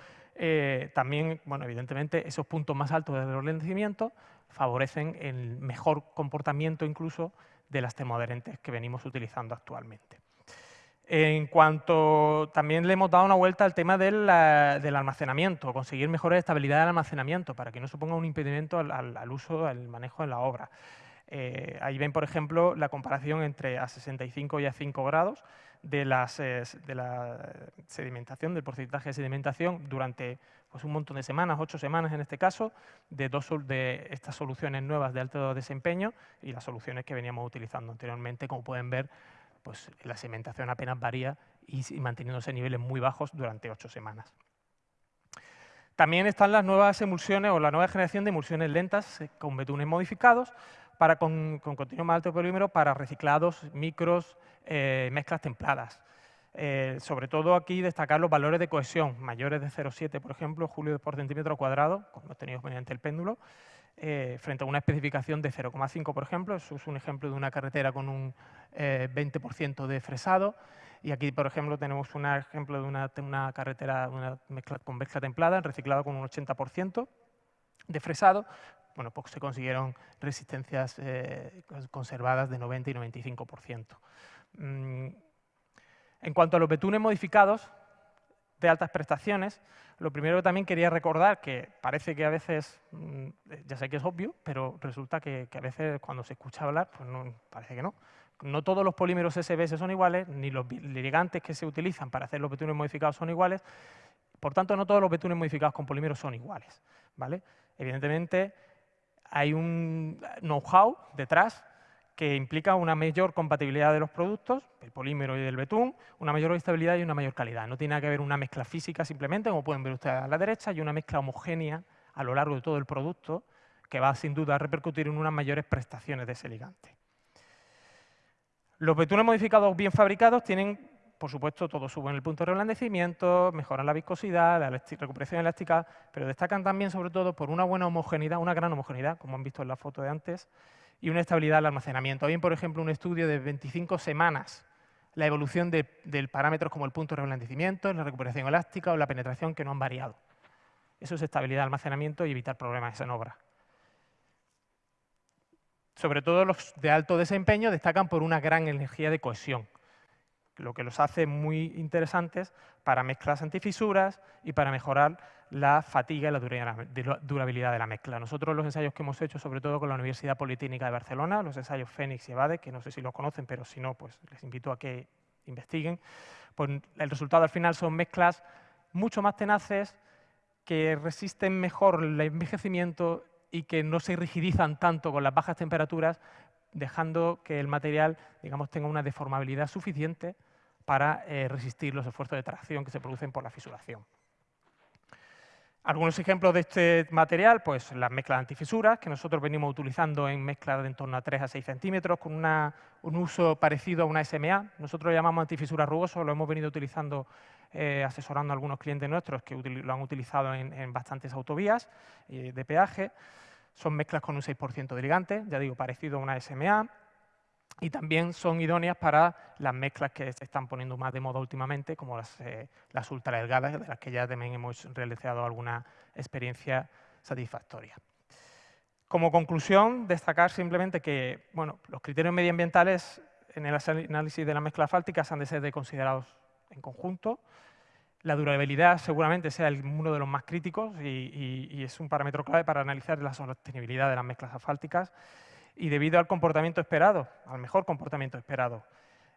también, bueno, evidentemente, esos puntos más altos de ralentimiento favorecen el mejor comportamiento incluso de las termoadherentes que venimos utilizando actualmente. En cuanto también le hemos dado una vuelta al tema del, almacenamiento, conseguir mejor estabilidad del almacenamiento para que no suponga un impedimento al, uso, al manejo en la obra. Eh, ahí ven, por ejemplo, la comparación entre a 65 y a 5 grados de, las, eh, de la sedimentación, del porcentaje de sedimentación durante pues, un montón de semanas, ocho semanas en este caso, de, dos, de estas soluciones nuevas de alto desempeño y las soluciones que veníamos utilizando anteriormente. Como pueden ver, pues, la sedimentación apenas varía y, manteniéndose niveles muy bajos durante ocho semanas. También están las nuevas emulsiones o la nueva generación de emulsiones lentas eh, con betunes modificados, para con, con contenido más alto polímero para reciclados, micros, eh, mezclas templadas. Eh, sobre todo aquí destacar los valores de cohesión, mayores de 0,7, por ejemplo, julio por centímetro cuadrado, como hemos tenido mediante el péndulo, eh, frente a una especificación de 0,5, por ejemplo. Eso es un ejemplo de una carretera con un 20% de fresado. Y aquí, por ejemplo, tenemos un ejemplo de una, carretera una mezcla, con mezcla templada, reciclado con un 80% de fresado, bueno, pues se consiguieron resistencias eh, conservadas de 90 y 95%. Mm, en cuanto a los betunes modificados de altas prestaciones, lo primero que también quería recordar, que parece que a veces, mm, ya sé que es obvio, pero resulta que, a veces cuando se escucha hablar, pues no, parece que no. No todos los polímeros SBS son iguales, ni los ligantes que se utilizan para hacer los betunes modificados son iguales, por tanto, no todos los betunes modificados con polímeros son iguales. ¿vale? Evidentemente, hay un know-how detrás que implica una mayor compatibilidad de los productos, el polímero y del betún, una mayor estabilidad y una mayor calidad. No tiene que haber una mezcla física simplemente, como pueden ver ustedes a la derecha, y una mezcla homogénea a lo largo de todo el producto que va sin duda a repercutir en unas mayores prestaciones de ese ligante. Los betunes modificados bien fabricados tienen por supuesto, todos suben el punto de reblandecimiento, mejoran la viscosidad, la recuperación elástica, pero destacan también, sobre todo, por una buena homogeneidad, una gran homogeneidad, como han visto en la foto de antes, y una estabilidad del almacenamiento. Hay, por ejemplo, un estudio de 25 semanas, la evolución de, parámetros como el punto de reblandecimiento, la recuperación elástica o la penetración que no han variado. Eso es estabilidad de almacenamiento y evitar problemas en obra. Sobre todo los de alto desempeño destacan por una gran energía de cohesión lo que los hace muy interesantes para mezclas antifisuras y para mejorar la fatiga y la durabilidad de la mezcla. Nosotros los ensayos que hemos hecho, sobre todo con la Universidad Politécnica de Barcelona, los ensayos Fénix y Evade, que no sé si los conocen, pero si no, pues les invito a que investiguen, pues el resultado al final son mezclas mucho más tenaces, que resisten mejor el envejecimiento y que no se rigidizan tanto con las bajas temperaturas, dejando que el material digamos, tenga una deformabilidad suficiente para eh, resistir los esfuerzos de tracción que se producen por la fisuración. Algunos ejemplos de este material, pues las mezclas antifisuras, que nosotros venimos utilizando en mezclas de en torno a 3 a 6 centímetros, con un uso parecido a una SMA. Nosotros lo llamamos antifisura rugoso, lo hemos venido utilizando, eh, asesorando a algunos clientes nuestros que lo han utilizado en, bastantes autovías eh, de peaje. Son mezclas con un 6% de ligante, ya digo, parecido a una SMA y también son idóneas para las mezclas que se están poniendo más de moda últimamente, como las, eh, las ultra delgadas, de las que ya también hemos realizado alguna experiencia satisfactoria. Como conclusión, destacar simplemente que bueno, los criterios medioambientales en el análisis de las mezclas fálticas han de ser considerados en conjunto. La durabilidad seguramente sea uno de los más críticos y, y es un parámetro clave para analizar la sostenibilidad de las mezclas asfálticas y debido al comportamiento esperado, al mejor comportamiento esperado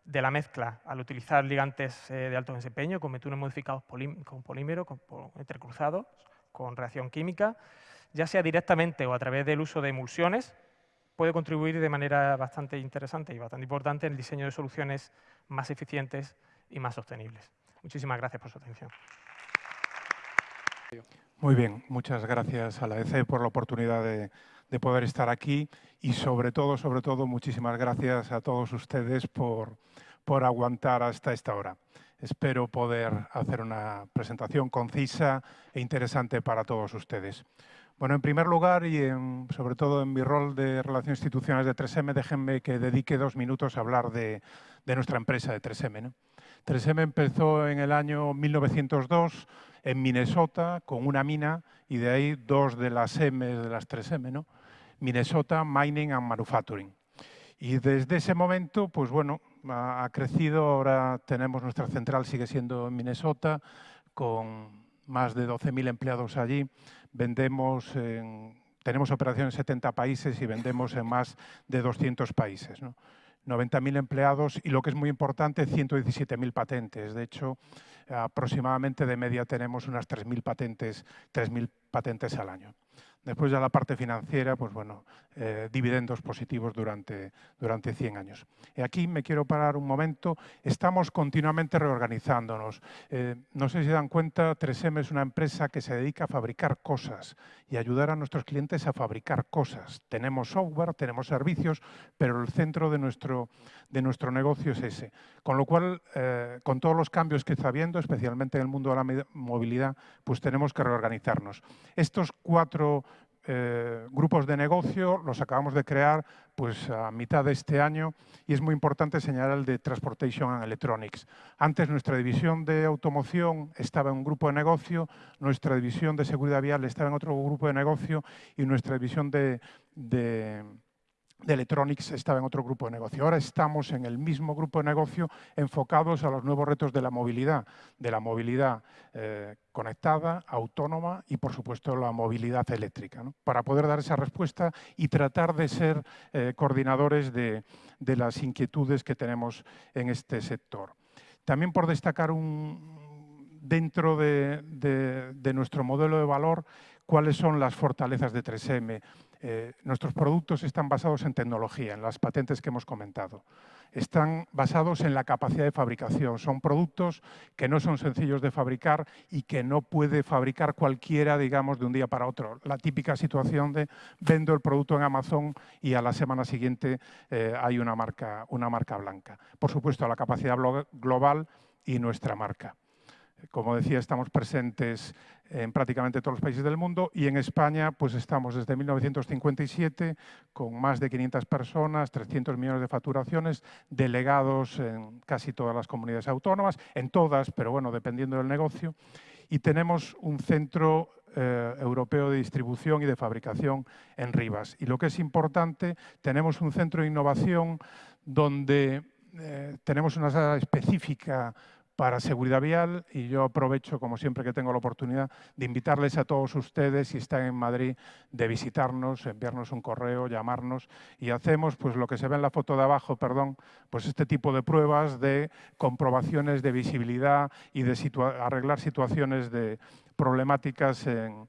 de la mezcla al utilizar ligantes eh, de alto desempeño con metunes modificados con polímero, con, entrecruzados, con reacción química, ya sea directamente o a través del uso de emulsiones, puede contribuir de manera bastante interesante y bastante importante en el diseño de soluciones más eficientes y más sostenibles. Muchísimas gracias por su atención. Muy bien, muchas gracias a la ECE por la oportunidad de de poder estar aquí y sobre todo, sobre todo, muchísimas gracias a todos ustedes por, por aguantar hasta esta hora. Espero poder hacer una presentación concisa e interesante para todos ustedes. Bueno, en primer lugar y sobre todo en mi rol de Relaciones Institucionales de 3M, déjenme que dedique dos minutos a hablar de, de nuestra empresa de 3M. 3M empezó en el año 1902 en Minnesota con una mina y de ahí dos de las M de las 3M, ¿no? Minnesota Mining and Manufacturing. Y desde ese momento, pues bueno, ha, crecido, ahora tenemos nuestra central, sigue siendo en Minnesota, con más de 12.000 empleados allí. Vendemos tenemos operaciones en 70 países y vendemos en más de 200 países. 90.000 empleados y lo que es muy importante, 117.000 patentes. De hecho, aproximadamente de media tenemos unas 3.000 patentes, 3.000 patentes al año. Después ya la parte financiera, pues bueno, eh, dividendos positivos durante, durante 100 años. Y aquí me quiero parar un momento. Estamos continuamente reorganizándonos. Eh, no sé si dan cuenta, 3M es una empresa que se dedica a fabricar cosas y ayudar a nuestros clientes a fabricar cosas. Tenemos software, tenemos servicios, pero el centro de nuestro, de nuestro negocio es ese. Con lo cual, eh, con todos los cambios que está habiendo, especialmente en el mundo de la movilidad, pues tenemos que reorganizarnos. Estos cuatro eh, grupos de negocio, los acabamos de crear pues, a mitad de este año y es muy importante señalar el de Transportation and Electronics. Antes nuestra división de automoción estaba en un grupo de negocio, nuestra división de seguridad vial estaba en otro grupo de negocio y nuestra división de de Electronics estaba en otro grupo de negocio. Ahora estamos en el mismo grupo de negocio enfocados a los nuevos retos de la movilidad, de la movilidad eh, conectada, autónoma y, por supuesto, la movilidad eléctrica, para poder dar esa respuesta y tratar de ser eh, coordinadores de, las inquietudes que tenemos en este sector. También por destacar un, dentro de, de nuestro modelo de valor cuáles son las fortalezas de 3M. Eh, nuestros productos están basados en tecnología, en las patentes que hemos comentado. Están basados en la capacidad de fabricación. Son productos que no son sencillos de fabricar y que no puede fabricar cualquiera, digamos, de un día para otro. La típica situación de vendo el producto en Amazon y a la semana siguiente eh, hay una marca, una marca blanca. Por supuesto, la capacidad global y nuestra marca. Como decía, estamos presentes en prácticamente todos los países del mundo y en España pues estamos desde 1957 con más de 500 personas, 300 millones de facturaciones, delegados en casi todas las comunidades autónomas, en todas, pero bueno, dependiendo del negocio, y tenemos un centro eh, europeo de distribución y de fabricación en Rivas. Y lo que es importante, tenemos un centro de innovación donde eh, tenemos una sala específica para seguridad vial y yo aprovecho, como siempre que tengo la oportunidad, de invitarles a todos ustedes, si están en Madrid, de visitarnos, enviarnos un correo, llamarnos y hacemos pues lo que se ve en la foto de abajo, perdón, pues este tipo de pruebas de comprobaciones de visibilidad y de arreglar situaciones de problemáticas en,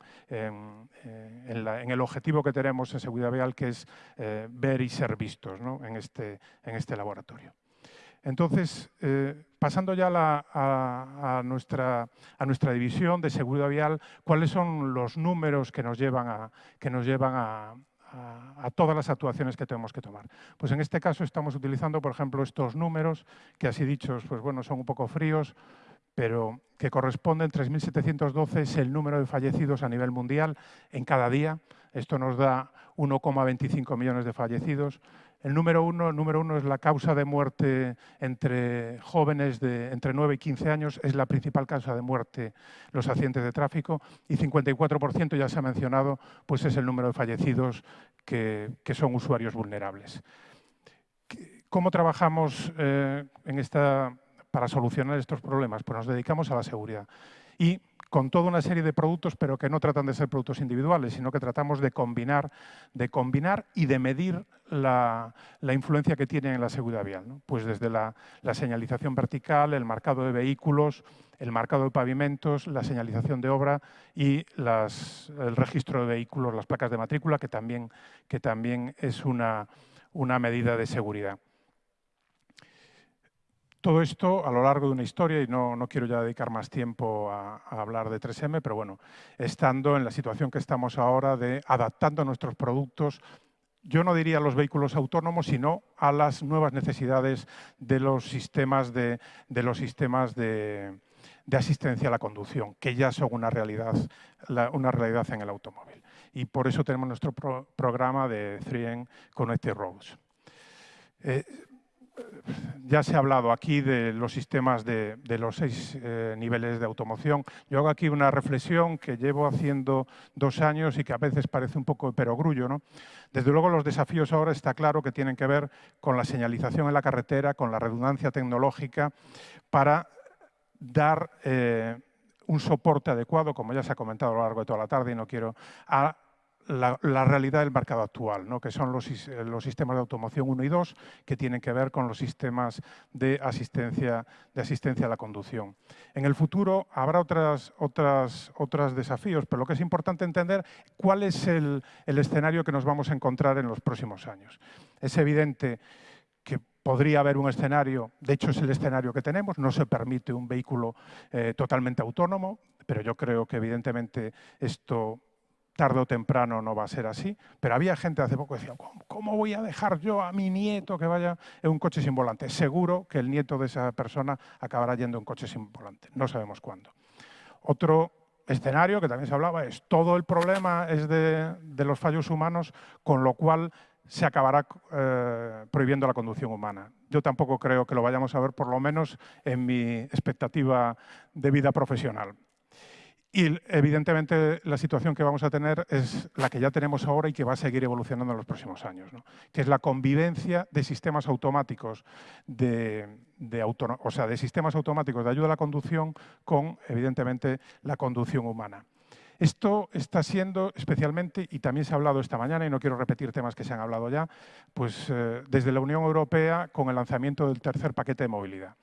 el objetivo que tenemos en seguridad vial, que es eh, ver y ser vistos en, este, en este laboratorio. Entonces, eh, pasando ya a, nuestra, división de seguridad vial, ¿cuáles son los números que nos llevan a, a, todas las actuaciones que tenemos que tomar. Pues en este caso estamos utilizando, por ejemplo, estos números, que así dichos, pues bueno, son un poco fríos, pero que corresponden, 3.712 es el número de fallecidos a nivel mundial en cada día. Esto nos da 1,25 millones de fallecidos. El número uno, número uno es la causa de muerte entre jóvenes de entre 9 y 15 años, es la principal causa de muerte los accidentes de tráfico y 54% ya se ha mencionado, pues es el número de fallecidos que, son usuarios vulnerables. ¿Cómo trabajamos eh, en esta, para solucionar estos problemas? Pues nos dedicamos a la seguridad. Y con toda una serie de productos, pero que no tratan de ser productos individuales, sino que tratamos de combinar, de combinar y de medir la, influencia que tienen en la seguridad vial. Pues desde la, señalización vertical, el marcado de vehículos, el marcado de pavimentos, la señalización de obra y el registro de vehículos, las placas de matrícula, que también es una medida de seguridad. Todo esto a lo largo de una historia, y no, quiero ya dedicar más tiempo a, hablar de 3M, pero bueno, estando en la situación que estamos ahora de adaptando nuestros productos, yo no diría a los vehículos autónomos, sino a las nuevas necesidades de los sistemas de, los sistemas de, asistencia a la conducción, que ya son una realidad, una realidad en el automóvil. Y por eso tenemos nuestro programa de 3M Connected Roads. Eh, ya se ha hablado aquí de los sistemas de, los seis eh, niveles de automoción. Yo hago aquí una reflexión que llevo haciendo dos años y que a veces parece un poco perogrullo. ¿no? Desde luego los desafíos ahora está claro que tienen que ver con la señalización en la carretera, con la redundancia tecnológica, para dar eh, un soporte adecuado, como ya se ha comentado a lo largo de toda la tarde y no quiero, la, realidad del mercado actual, ¿no? que son los, sistemas de automoción 1 y 2, que tienen que ver con los sistemas de asistencia, de asistencia a la conducción. En el futuro habrá otros otras, otras desafíos, pero lo que es importante entender cuál es el, escenario que nos vamos a encontrar en los próximos años. Es evidente que podría haber un escenario, de hecho es el escenario que tenemos, no se permite un vehículo eh, totalmente autónomo, pero yo creo que evidentemente esto tarde o temprano no va a ser así, pero había gente hace poco que decía, ¿cómo, voy a dejar yo a mi nieto que vaya en un coche sin volante? Seguro que el nieto de esa persona acabará yendo en un coche sin volante, no sabemos cuándo. Otro escenario que también se hablaba es todo el problema es de, los fallos humanos, con lo cual se acabará eh, prohibiendo la conducción humana. Yo tampoco creo que lo vayamos a ver, por lo menos en mi expectativa de vida profesional. Y evidentemente la situación que vamos a tener es la que ya tenemos ahora y que va a seguir evolucionando en los próximos años, que es la convivencia de sistemas automáticos de, sistemas automáticos de ayuda a la conducción con, evidentemente, la conducción humana. Esto está siendo especialmente, y también se ha hablado esta mañana, y no quiero repetir temas que se han hablado ya, pues eh, desde la Unión Europea con el lanzamiento del tercer paquete de movilidad.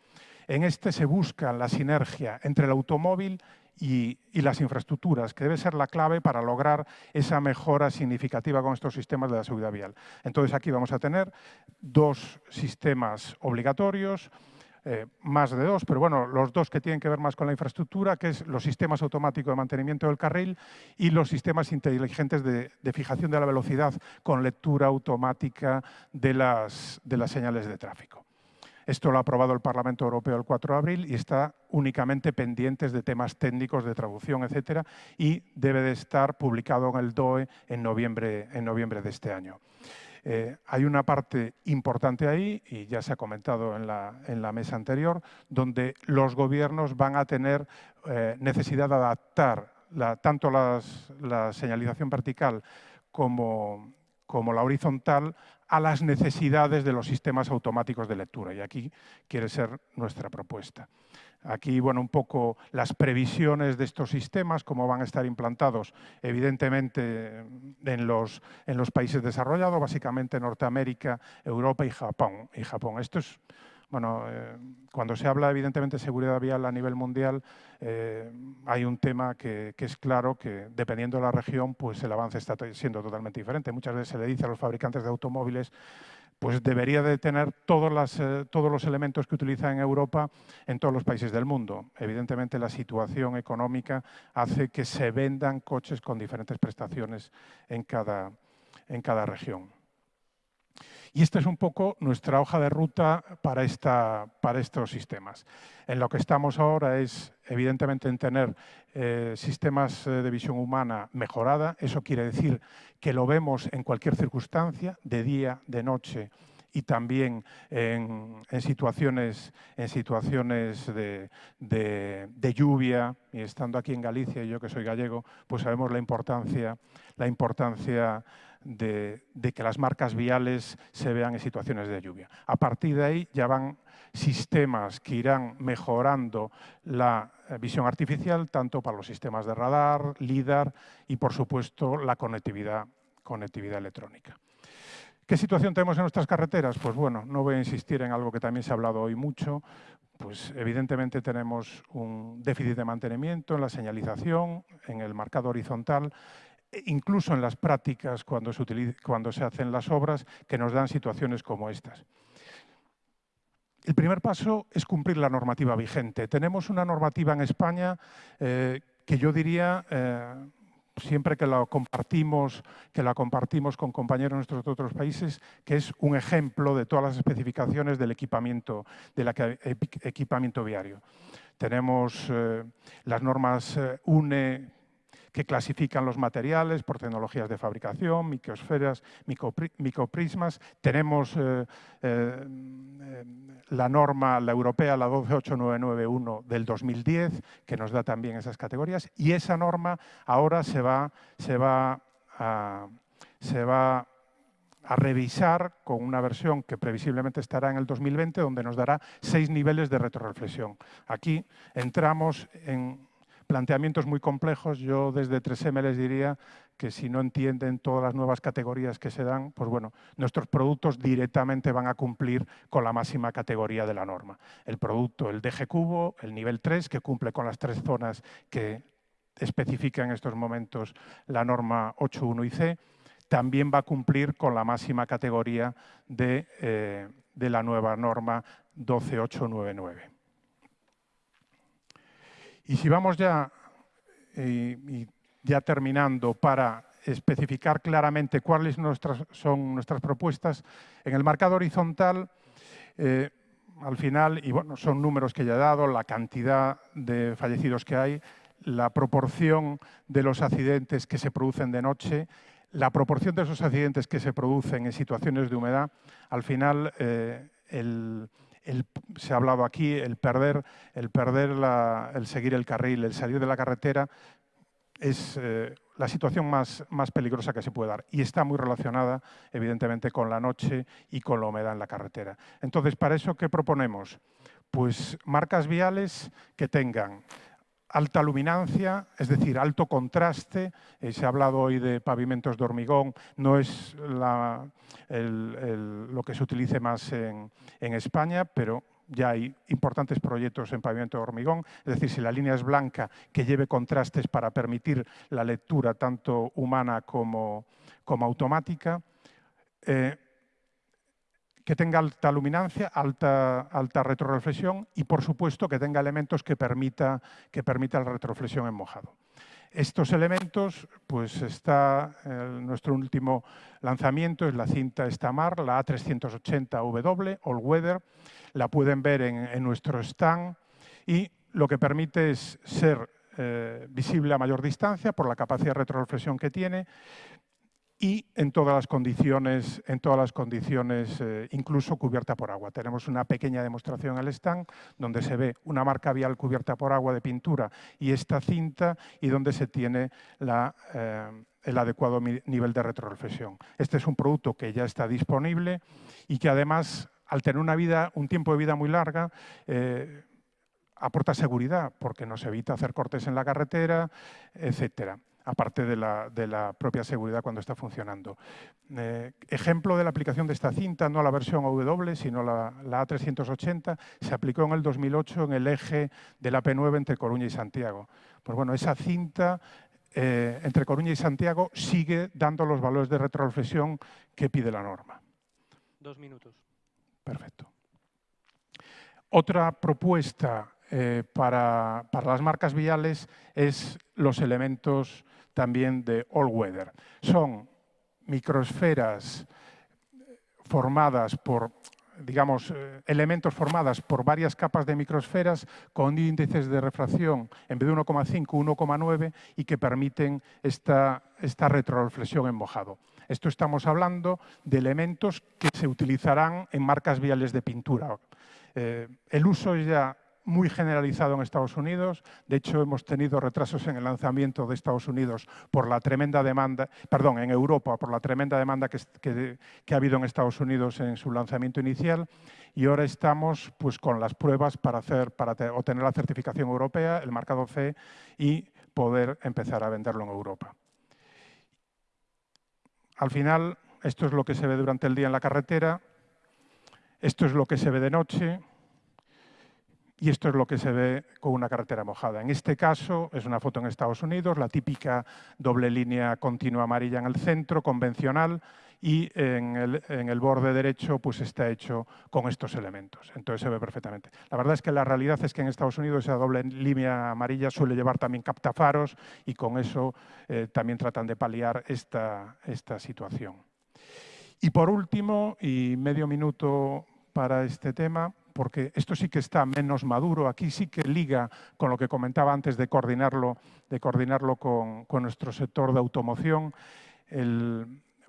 En este se busca la sinergia entre el automóvil y, las infraestructuras, que debe ser la clave para lograr esa mejora significativa con estos sistemas de la seguridad vial. Entonces aquí vamos a tener dos sistemas obligatorios, eh, más de dos, pero bueno, los dos que tienen que ver más con la infraestructura, que es los sistemas automáticos de mantenimiento del carril y los sistemas inteligentes de, fijación de la velocidad con lectura automática de las señales de tráfico. Esto lo ha aprobado el Parlamento Europeo el 4 de abril y está únicamente pendientes de temas técnicos de traducción, etcétera, y debe de estar publicado en el DOE en noviembre, de este año. Eh, hay una parte importante ahí, y ya se ha comentado en la, mesa anterior, donde los gobiernos van a tener eh, necesidad de adaptar tanto la señalización vertical como, como la horizontal a las necesidades de los sistemas automáticos de lectura. Y aquí quiere ser nuestra propuesta. Aquí, bueno, un poco las previsiones de estos sistemas, cómo van a estar implantados, evidentemente, en los, en los países desarrollados, básicamente Norteamérica, Europa y Japón. Y Japón. Esto es bueno, eh, cuando se habla evidentemente de seguridad vial a nivel mundial, eh, hay un tema que, es claro que dependiendo de la región, pues el avance está siendo totalmente diferente. Muchas veces se le dice a los fabricantes de automóviles pues debería de tener todos, eh, todos los elementos que utiliza en Europa en todos los países del mundo. Evidentemente la situación económica hace que se vendan coches con diferentes prestaciones en cada región. Y esta es un poco nuestra hoja de ruta para, esta, para estos sistemas. En lo que estamos ahora es, evidentemente, en tener eh, sistemas eh, de visión humana mejorada. Eso quiere decir que lo vemos en cualquier circunstancia, de día, de noche, y también en, situaciones, en situaciones de, lluvia, y estando aquí en Galicia, yo que soy gallego, pues sabemos la importancia, la importancia de, que las marcas viales se vean en situaciones de lluvia. A partir de ahí ya van sistemas que irán mejorando la eh, visión artificial, tanto para los sistemas de radar, LIDAR y, por supuesto, la conectividad, conectividad electrónica. ¿Qué situación tenemos en nuestras carreteras? Pues bueno, no voy a insistir en algo que también se ha hablado hoy mucho, pues evidentemente tenemos un déficit de mantenimiento en la señalización, en el marcado horizontal incluso en las prácticas cuando se, hacen las obras que nos dan situaciones como estas. El primer paso es cumplir la normativa vigente. Tenemos una normativa en España eh, que yo diría, eh, siempre que la, compartimos, que la compartimos con compañeros de otros países, que es un ejemplo de todas las especificaciones del equipamiento, equipamiento viario. Tenemos eh, las normas UNE que clasifican los materiales por tecnologías de fabricación, microsferas, microprismas. Tenemos eh, eh, la norma, la europea, la 12891 del 2010, que nos da también esas categorías. Y esa norma ahora se va, se va a, se va a revisar con una versión que previsiblemente estará en el 2020, donde nos dará seis niveles de retroreflexión. Aquí entramos en planteamientos muy complejos. Yo desde 3M les diría que si no entienden todas las nuevas categorías que se dan, pues bueno, nuestros productos directamente van a cumplir con la máxima categoría de la norma. El producto, el DG Cubo, el nivel 3, que cumple con las tres zonas que especifica en estos momentos la norma 8.1 y C, también va a cumplir con la máxima categoría de, eh, de la nueva norma 12899. Y si vamos ya, eh, ya terminando para especificar claramente cuáles son nuestras propuestas, en el marcado horizontal, eh, al final, y bueno, son números que ya he dado, la cantidad de fallecidos que hay, la proporción de los accidentes que se producen de noche, la proporción de esos accidentes que se producen en situaciones de humedad, al final eh, el, se ha hablado aquí, el perder, el, perder el seguir el carril, el salir de la carretera, es eh, la situación más, más peligrosa que se puede dar y está muy relacionada, evidentemente, con la noche y con la humedad en la carretera. Entonces, ¿para eso qué proponemos? Pues marcas viales que tengan alta luminancia, es decir, alto contraste. Eh, se ha hablado hoy de pavimentos de hormigón, no es lo que se utilice más en, España, pero ya hay importantes proyectos en pavimento de hormigón, es decir, si la línea es blanca, que lleve contrastes para permitir la lectura tanto humana como, automática. Eh, que tenga alta luminancia, alta, alta retroreflexión y, por supuesto, que tenga elementos que permita, que permita la retroreflexión en mojado. Estos elementos, pues está nuestro último lanzamiento, es la cinta Stamar, la A380W, All Weather. La pueden ver en, nuestro stand y lo que permite es ser eh, visible a mayor distancia por la capacidad de retroreflexión que tiene, y en todas las condiciones, en todas las condiciones eh, incluso cubierta por agua. Tenemos una pequeña demostración al stand donde se ve una marca vial cubierta por agua de pintura y esta cinta y donde se tiene eh, el adecuado nivel de retroreflexión. Este es un producto que ya está disponible y que además, al tener un tiempo de vida muy larga, eh, aporta seguridad porque nos evita hacer cortes en la carretera, etcétera aparte de la, propia seguridad cuando está funcionando. Eh, ejemplo de la aplicación de esta cinta, no la versión W, sino la, A380, se aplicó en el 2008 en el eje de la P9 entre Coruña y Santiago. Pues bueno, esa cinta eh, entre Coruña y Santiago sigue dando los valores de retroreflexión que pide la norma. Dos minutos. Perfecto. Otra propuesta eh, para, para, las marcas viales es los elementos también de all weather. Son microesferas formadas por digamos, eh, elementos formadas por varias capas de microesferas con índices de refracción en vez de 1,5, 1,9 y que permiten esta, esta retroreflexión en mojado. Esto estamos hablando de elementos que se utilizarán en marcas viales de pintura. Eh, el uso ya muy generalizado en Estados Unidos. De hecho, hemos tenido retrasos en el lanzamiento de Estados Unidos por la tremenda demanda, perdón, en Europa, por la tremenda demanda que, ha habido en Estados Unidos en su lanzamiento inicial. Y ahora estamos pues, con las pruebas para, hacer, para obtener la certificación europea, el marcado C, y poder empezar a venderlo en Europa. Al final, esto es lo que se ve durante el día en la carretera, esto es lo que se ve de noche, y esto es lo que se ve con una carretera mojada. En este caso es una foto en Estados Unidos, la típica doble línea continua amarilla en el centro, convencional, y en el, borde derecho pues está hecho con estos elementos. Entonces se ve perfectamente. La verdad es que la realidad es que en Estados Unidos esa doble línea amarilla suele llevar también captafaros y con eso eh, también tratan de paliar esta, esta situación. Y por último, y medio minuto para este tema, porque esto sí que está menos maduro, aquí sí que liga con lo que comentaba antes de coordinarlo, de coordinarlo con, nuestro sector de automoción,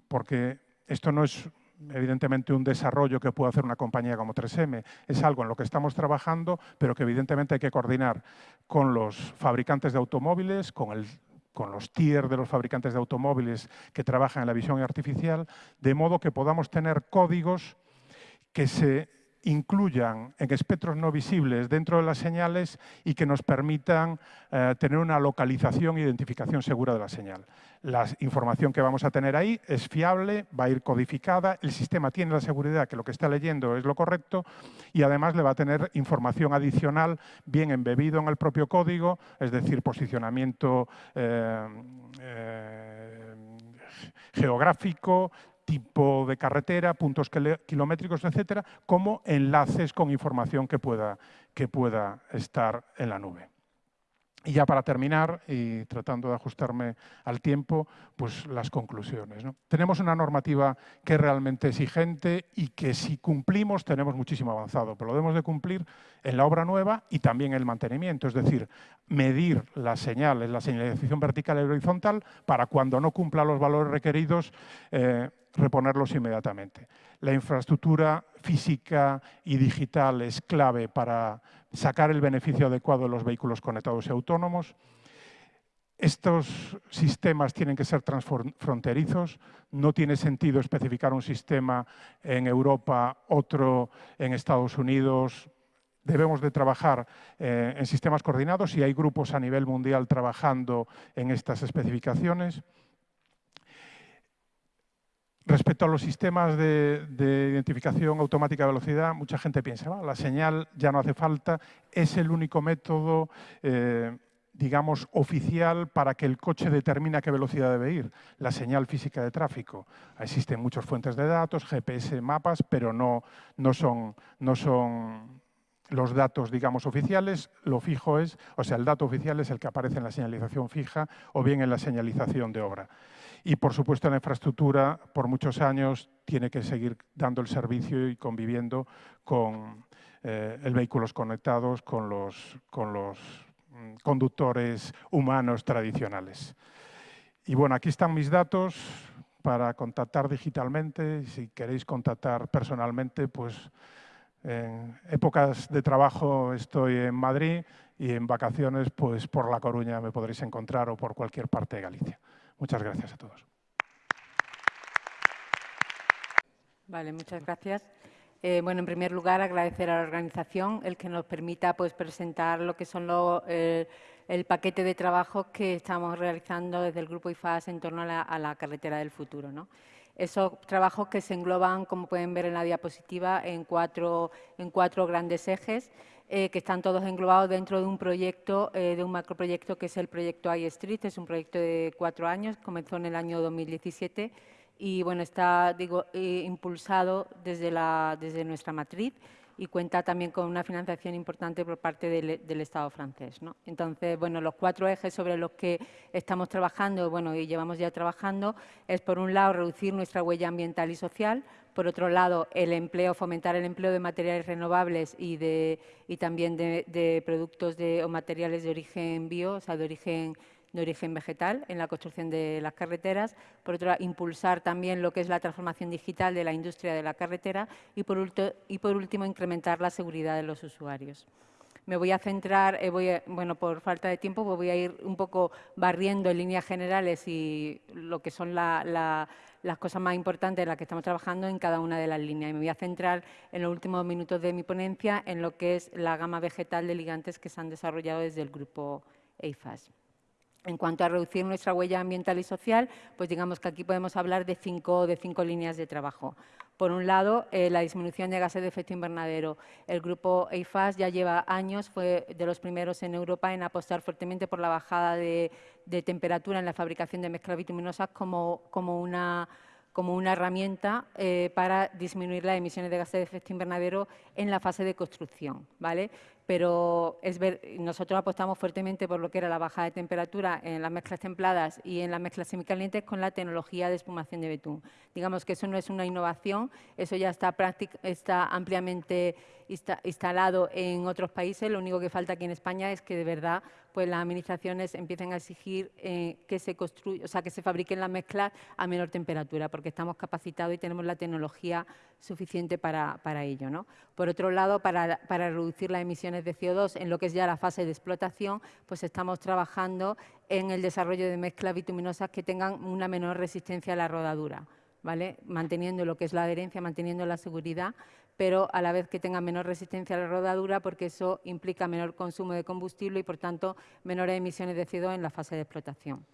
porque esto no es evidentemente un desarrollo que puede hacer una compañía como 3M, es algo en lo que estamos trabajando, pero que evidentemente hay que coordinar con los fabricantes de automóviles, con con los tier de los fabricantes de automóviles que trabajan en la visión artificial, de modo que podamos tener códigos que se incluyan en espectros no visibles dentro de las señales y que nos permitan eh, tener una localización e identificación segura de la señal. La información que vamos a tener ahí es fiable, va a ir codificada, el sistema tiene la seguridad que lo que está leyendo es lo correcto y además le va a tener información adicional bien embebido en el propio código, es decir, posicionamiento eh, eh, geográfico, tipo de carretera, puntos kilométricos, etcétera, como enlaces con información que pueda, que pueda estar en la nube. Y ya para terminar, y tratando de ajustarme al tiempo, pues las conclusiones. Tenemos una normativa que es realmente exigente y que si cumplimos tenemos muchísimo avanzado, pero lo debemos de cumplir en la obra nueva y también en el mantenimiento, es decir, medir las señales, la señalización vertical y horizontal para cuando no cumpla los valores requeridos, eh, reponerlos inmediatamente. La infraestructura física y digital es clave para sacar el beneficio adecuado de los vehículos conectados y autónomos. Estos sistemas tienen que ser transfronterizos. No tiene sentido especificar un sistema en Europa, otro en Estados Unidos. Debemos de trabajar eh, en sistemas coordinados y hay grupos a nivel mundial trabajando en estas especificaciones. Respecto a los sistemas de, identificación automática de velocidad, mucha gente piensa, la señal ya no hace falta, es el único método, eh, digamos, oficial para que el coche determine a qué velocidad debe ir, la señal física de tráfico. Existen muchas fuentes de datos, GPS, mapas, pero no, no, son, no son los datos, digamos, oficiales, lo fijo es, o sea, el dato oficial es el que aparece en la señalización fija o bien en la señalización de obra. Y, por supuesto, la infraestructura, por muchos años, tiene que seguir dando el servicio y conviviendo con eh, el vehículos conectados, con los, con los mm, conductores humanos tradicionales. Y bueno, aquí están mis datos para contactar digitalmente. Si queréis contactar personalmente, pues en épocas de trabajo estoy en Madrid y en vacaciones pues por La Coruña me podréis encontrar o por cualquier parte de Galicia. Muchas gracias a todos. Vale, muchas gracias. Eh, bueno, en primer lugar, agradecer a la organización el que nos permita pues, presentar lo que son eh, el paquete de trabajos que estamos realizando desde el Grupo IFAS en torno a la, carretera del futuro. Esos trabajos que se engloban, como pueden ver en la diapositiva, en cuatro, en cuatro grandes ejes, eh, que están todos englobados dentro de un proyecto, de un macroproyecto que es el proyecto iStreet, es un proyecto de cuatro años, comenzó en el año 2017 y bueno, está digo, eh, impulsado desde, la, desde nuestra matriz y cuenta también con una financiación importante por parte del, Estado francés. ¿no? Entonces, bueno, los cuatro ejes sobre los que estamos trabajando, bueno, y llevamos ya trabajando, es por un lado reducir nuestra huella ambiental y social, por otro lado el empleo, fomentar el empleo de materiales renovables y, de, y también de, productos o materiales de origen bio, o sea, de origen de origen vegetal en la construcción de las carreteras, por otro lado, impulsar también lo que es la transformación digital de la industria de la carretera y por, último, incrementar la seguridad de los usuarios. Me voy a centrar, eh, voy bueno, por falta de tiempo, pues voy a ir un poco barriendo en líneas generales y lo que son las cosas más importantes en las que estamos trabajando en cada una de las líneas. Y me voy a centrar en los últimos minutos de mi ponencia en lo que es la gama vegetal de ligantes que se han desarrollado desde el grupo EIFAS. En cuanto a reducir nuestra huella ambiental y social, pues digamos que aquí podemos hablar de cinco, de cinco líneas de trabajo. Por un lado, eh, la disminución de gases de efecto invernadero. El grupo EIFAS ya lleva años, fue de los primeros en Europa en apostar fuertemente por la bajada de, temperatura en la fabricación de mezclas bituminosas como, como una como una herramienta eh, para disminuir las emisiones de gases de efecto invernadero en la fase de construcción. ¿vale? Pero es ver, nosotros apostamos fuertemente por lo que era la bajada de temperatura en las mezclas templadas y en las mezclas semicalientes con la tecnología de espumación de betún. Digamos que eso no es una innovación, eso ya está, está ampliamente instalado en otros países, lo único que falta aquí en España es que de verdad pues las administraciones empiecen a exigir eh, que se construya, o sea, que se fabriquen las mezclas a menor temperatura, porque estamos capacitados y tenemos la tecnología suficiente para, ello. ¿no? Por otro lado, para, para, reducir las emisiones de CO2 en lo que es ya la fase de explotación, pues estamos trabajando en el desarrollo de mezclas bituminosas que tengan una menor resistencia a la rodadura. ¿Vale? manteniendo lo que es la adherencia, manteniendo la seguridad, pero a la vez que tenga menor resistencia a la rodadura porque eso implica menor consumo de combustible y, por tanto, menores emisiones de CO2 en la fase de explotación.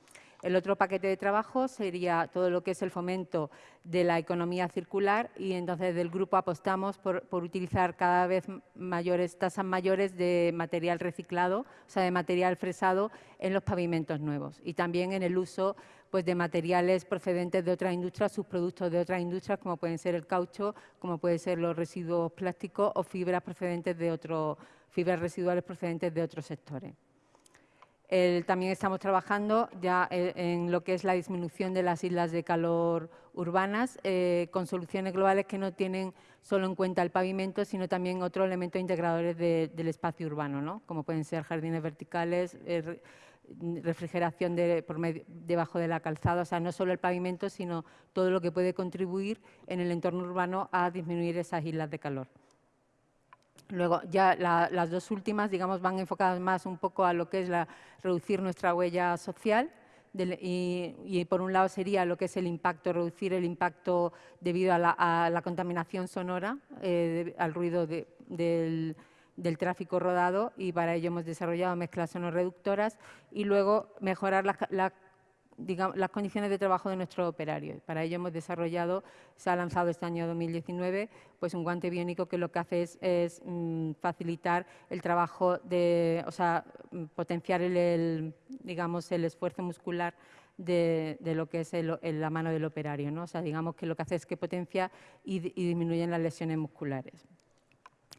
El otro paquete de trabajo sería todo lo que es el fomento de la economía circular y entonces del grupo apostamos por, utilizar cada vez mayores tasas mayores de material reciclado, o sea, de material fresado en los pavimentos nuevos y también en el uso pues, de materiales procedentes de otras industrias, subproductos de otras industrias, como pueden ser el caucho, como pueden ser los residuos plásticos o fibras procedentes de otros, fibras residuales procedentes de otros sectores. También estamos trabajando ya eh, en lo que es la disminución de las islas de calor urbanas eh, con soluciones globales que no tienen solo en cuenta el pavimento, sino también otros elementos integradores del espacio urbano, ¿no? como pueden ser jardines verticales, eh, refrigeración debajo de la calzada, o sea, no solo el pavimento, sino todo lo que puede contribuir en el entorno urbano a disminuir esas islas de calor. Luego, ya las dos últimas, digamos, van enfocadas más un poco a lo que es la, reducir nuestra huella social, y, por un lado sería lo que es el impacto, reducir el impacto debido a la, contaminación sonora, eh, al ruido del, del tráfico rodado y para ello hemos desarrollado mezclas sonoreductoras y luego mejorar las condiciones de trabajo de nuestros operarios. Para ello hemos desarrollado, se ha lanzado este año 2019, pues un guante biónico que lo que hace es, mm, facilitar el trabajo, de, o sea, potenciar el, digamos, el esfuerzo muscular de, lo que es la mano del operario. ¿no? O sea, digamos que lo que hace es que potencia y, y disminuyen las lesiones musculares.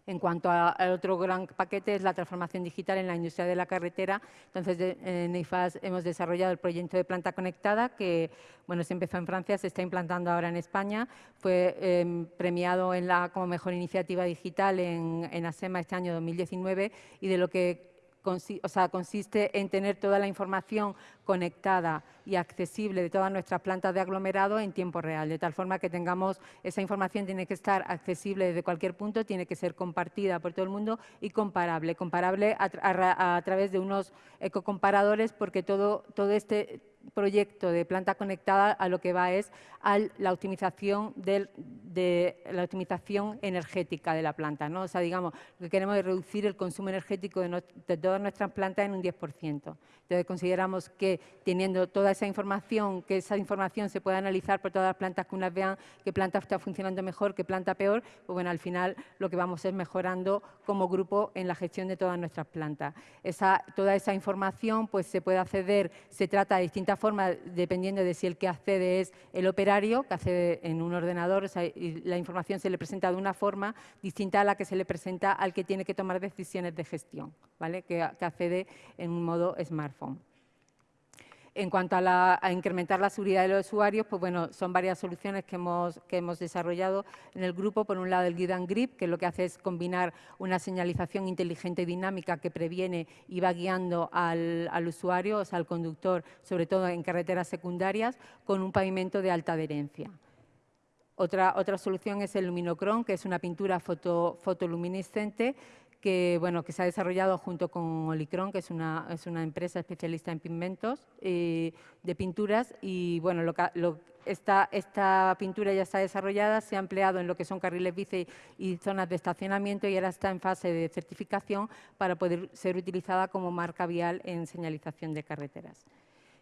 En cuanto al otro gran paquete es la transformación digital en la industria de la carretera. Entonces, en IFAS hemos desarrollado el proyecto de planta conectada que bueno, se empezó en Francia, se está implantando ahora en España. Fue em, premiado en la, como mejor iniciativa digital en, en ASEMA este año 2019 y de lo que o sea, consiste en tener toda la información conectada y accesible de todas nuestras plantas de aglomerado en tiempo real, de tal forma que tengamos esa información tiene que estar accesible desde cualquier punto, tiene que ser compartida por todo el mundo y comparable, comparable a, través de unos ecocomparadores porque todo, todo este proyecto de planta conectada a lo que va es a la optimización, de la optimización energética de la planta. ¿no? O sea, digamos, lo que queremos es reducir el consumo energético de, todas nuestras plantas en un 10%. Entonces, consideramos que teniendo toda esa información, que esa información se pueda analizar por todas las plantas, que unas vean qué planta está funcionando mejor, qué planta peor, pues bueno, al final lo que vamos es mejorando como grupo en la gestión de todas nuestras plantas. Esa, toda esa información pues se puede acceder, se trata de distintas formas, dependiendo de si el que accede es el operario, que accede en un ordenador, y la información se le presenta de una forma distinta a la que se le presenta al que tiene que tomar decisiones de gestión, ¿vale? que, que accede en un modo smart. En cuanto a, incrementar la seguridad de los usuarios, pues bueno, son varias soluciones que hemos, que hemos desarrollado en el grupo. Por un lado, el Guide and Grip, que lo que hace es combinar una señalización inteligente y dinámica que previene y va guiando al, usuario, o sea, al conductor, sobre todo en carreteras secundarias, con un pavimento de alta adherencia. Otra, otra solución es el Luminocron, que es una pintura foto, fotoluminiscente que, bueno, que se ha desarrollado junto con Olicron, que es una, es una empresa especialista en pigmentos eh, de pinturas. Y bueno, lo, esta, pintura ya está desarrollada, se ha empleado en lo que son carriles bici y zonas de estacionamiento y ahora está en fase de certificación para poder ser utilizada como marca vial en señalización de carreteras.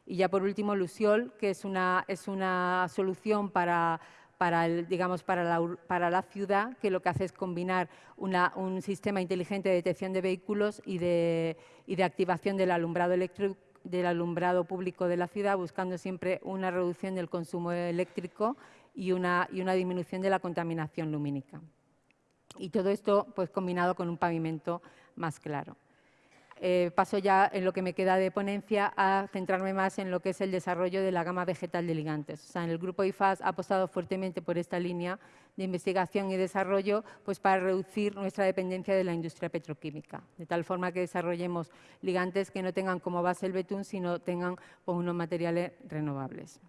Y ya por último, Luciol, que es una, es una solución para para, digamos, para, la, para la ciudad, que lo que hace es combinar un sistema inteligente de detección de vehículos y de, y de activación del alumbrado eléctrico del alumbrado público de la ciudad, buscando siempre una reducción del consumo eléctrico y una, y una disminución de la contaminación lumínica. Y todo esto pues, combinado con un pavimento más claro. Eh, paso ya en lo que me queda de ponencia a centrarme más en lo que es el desarrollo de la gama vegetal de ligantes. O sea, en el grupo IFAS ha apostado fuertemente por esta línea de investigación y desarrollo pues para reducir nuestra dependencia de la industria petroquímica, de tal forma que desarrollemos ligantes que no tengan como base el betún, sino tengan pues, unos materiales renovables.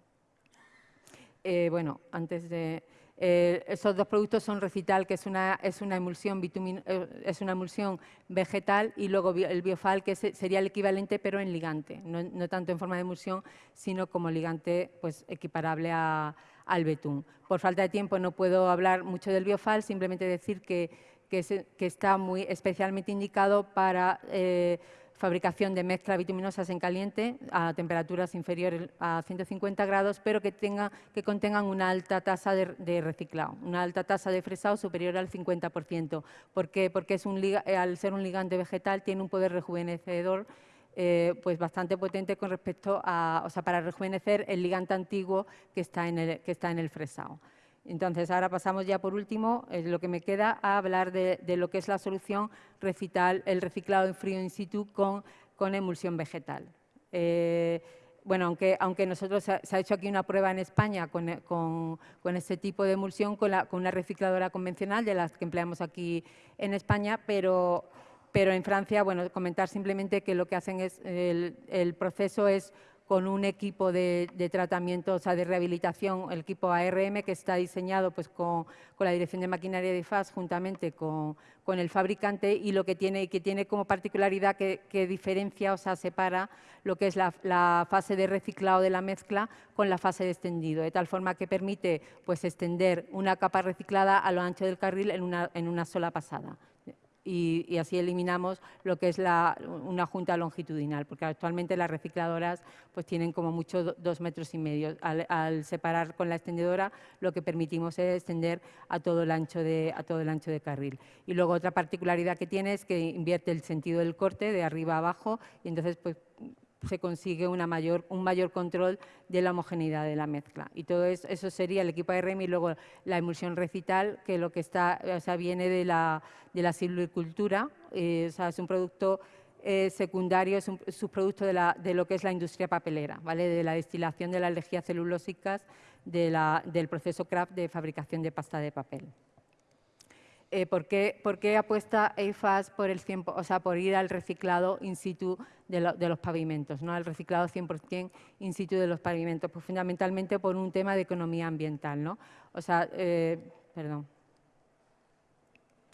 Eh, bueno, antes de... Eh, esos dos productos son Recital, que es una, es una, emulsión, eh, es una emulsión vegetal, y luego el Biofal, que sería el equivalente, pero en ligante, no, tanto en forma de emulsión, sino como ligante pues, equiparable al betún. Por falta de tiempo no puedo hablar mucho del Biofal, simplemente decir que, que, está muy especialmente indicado para... Eh, fabricación de mezclas bituminosas en caliente a temperaturas inferiores a 150 grados, pero que, tenga, que contengan una alta tasa de, reciclado, una alta tasa de fresado superior al 50%. ¿Por qué? Porque es un, al ser un ligante vegetal tiene un poder rejuvenecedor eh, pues bastante potente con respecto a, o sea, para rejuvenecer el ligante antiguo que está en el, que está en el fresado. Entonces, ahora pasamos ya por último, eh, lo que me queda, a hablar de, lo que es la solución recital, el reciclado en frío in situ con, emulsión vegetal. Eh, bueno, aunque, aunque nosotros se ha, hecho aquí una prueba en España con, este tipo de emulsión, con, una recicladora convencional de las que empleamos aquí en España, pero, pero en Francia, bueno, comentar simplemente que lo que hacen es, el proceso es con un equipo de, tratamiento, o sea, de rehabilitación, el equipo ARM, que está diseñado pues, con, la Dirección de Maquinaria de FAS, juntamente con, el fabricante, y lo que tiene, que tiene como particularidad que, diferencia, o sea, separa lo que es la, fase de reciclado de la mezcla con la fase de extendido, de tal forma que permite pues, extender una capa reciclada a lo ancho del carril en en una sola pasada y, así eliminamos lo que es una junta longitudinal, porque actualmente las recicladoras pues tienen como mucho dos metros y medio. Al, separar con la extendedora lo que permitimos es extender a todo, el ancho de, a todo el ancho de carril. Y luego otra particularidad que tiene es que invierte el sentido del corte de arriba a abajo y entonces pues se consigue una mayor, un mayor control de la homogeneidad de la mezcla. Y todo eso, eso sería el equipo ARM y luego la emulsión recital, que lo que está, o sea, viene de la, de la silvicultura, eh, o sea, es un producto eh, secundario, es un subproducto de, la, de, lo que es la industria papelera, ¿vale? de la destilación de las lejías celulósicas de del proceso Kraft de fabricación de pasta de papel. Eh, ¿por, qué, apuesta EIFAS por, el o sea, por ir al reciclado in situ de, los pavimentos, ¿no? al reciclado 100% in situ de los pavimentos? Pues fundamentalmente por un tema de economía ambiental. ¿no? O sea, eh, perdón.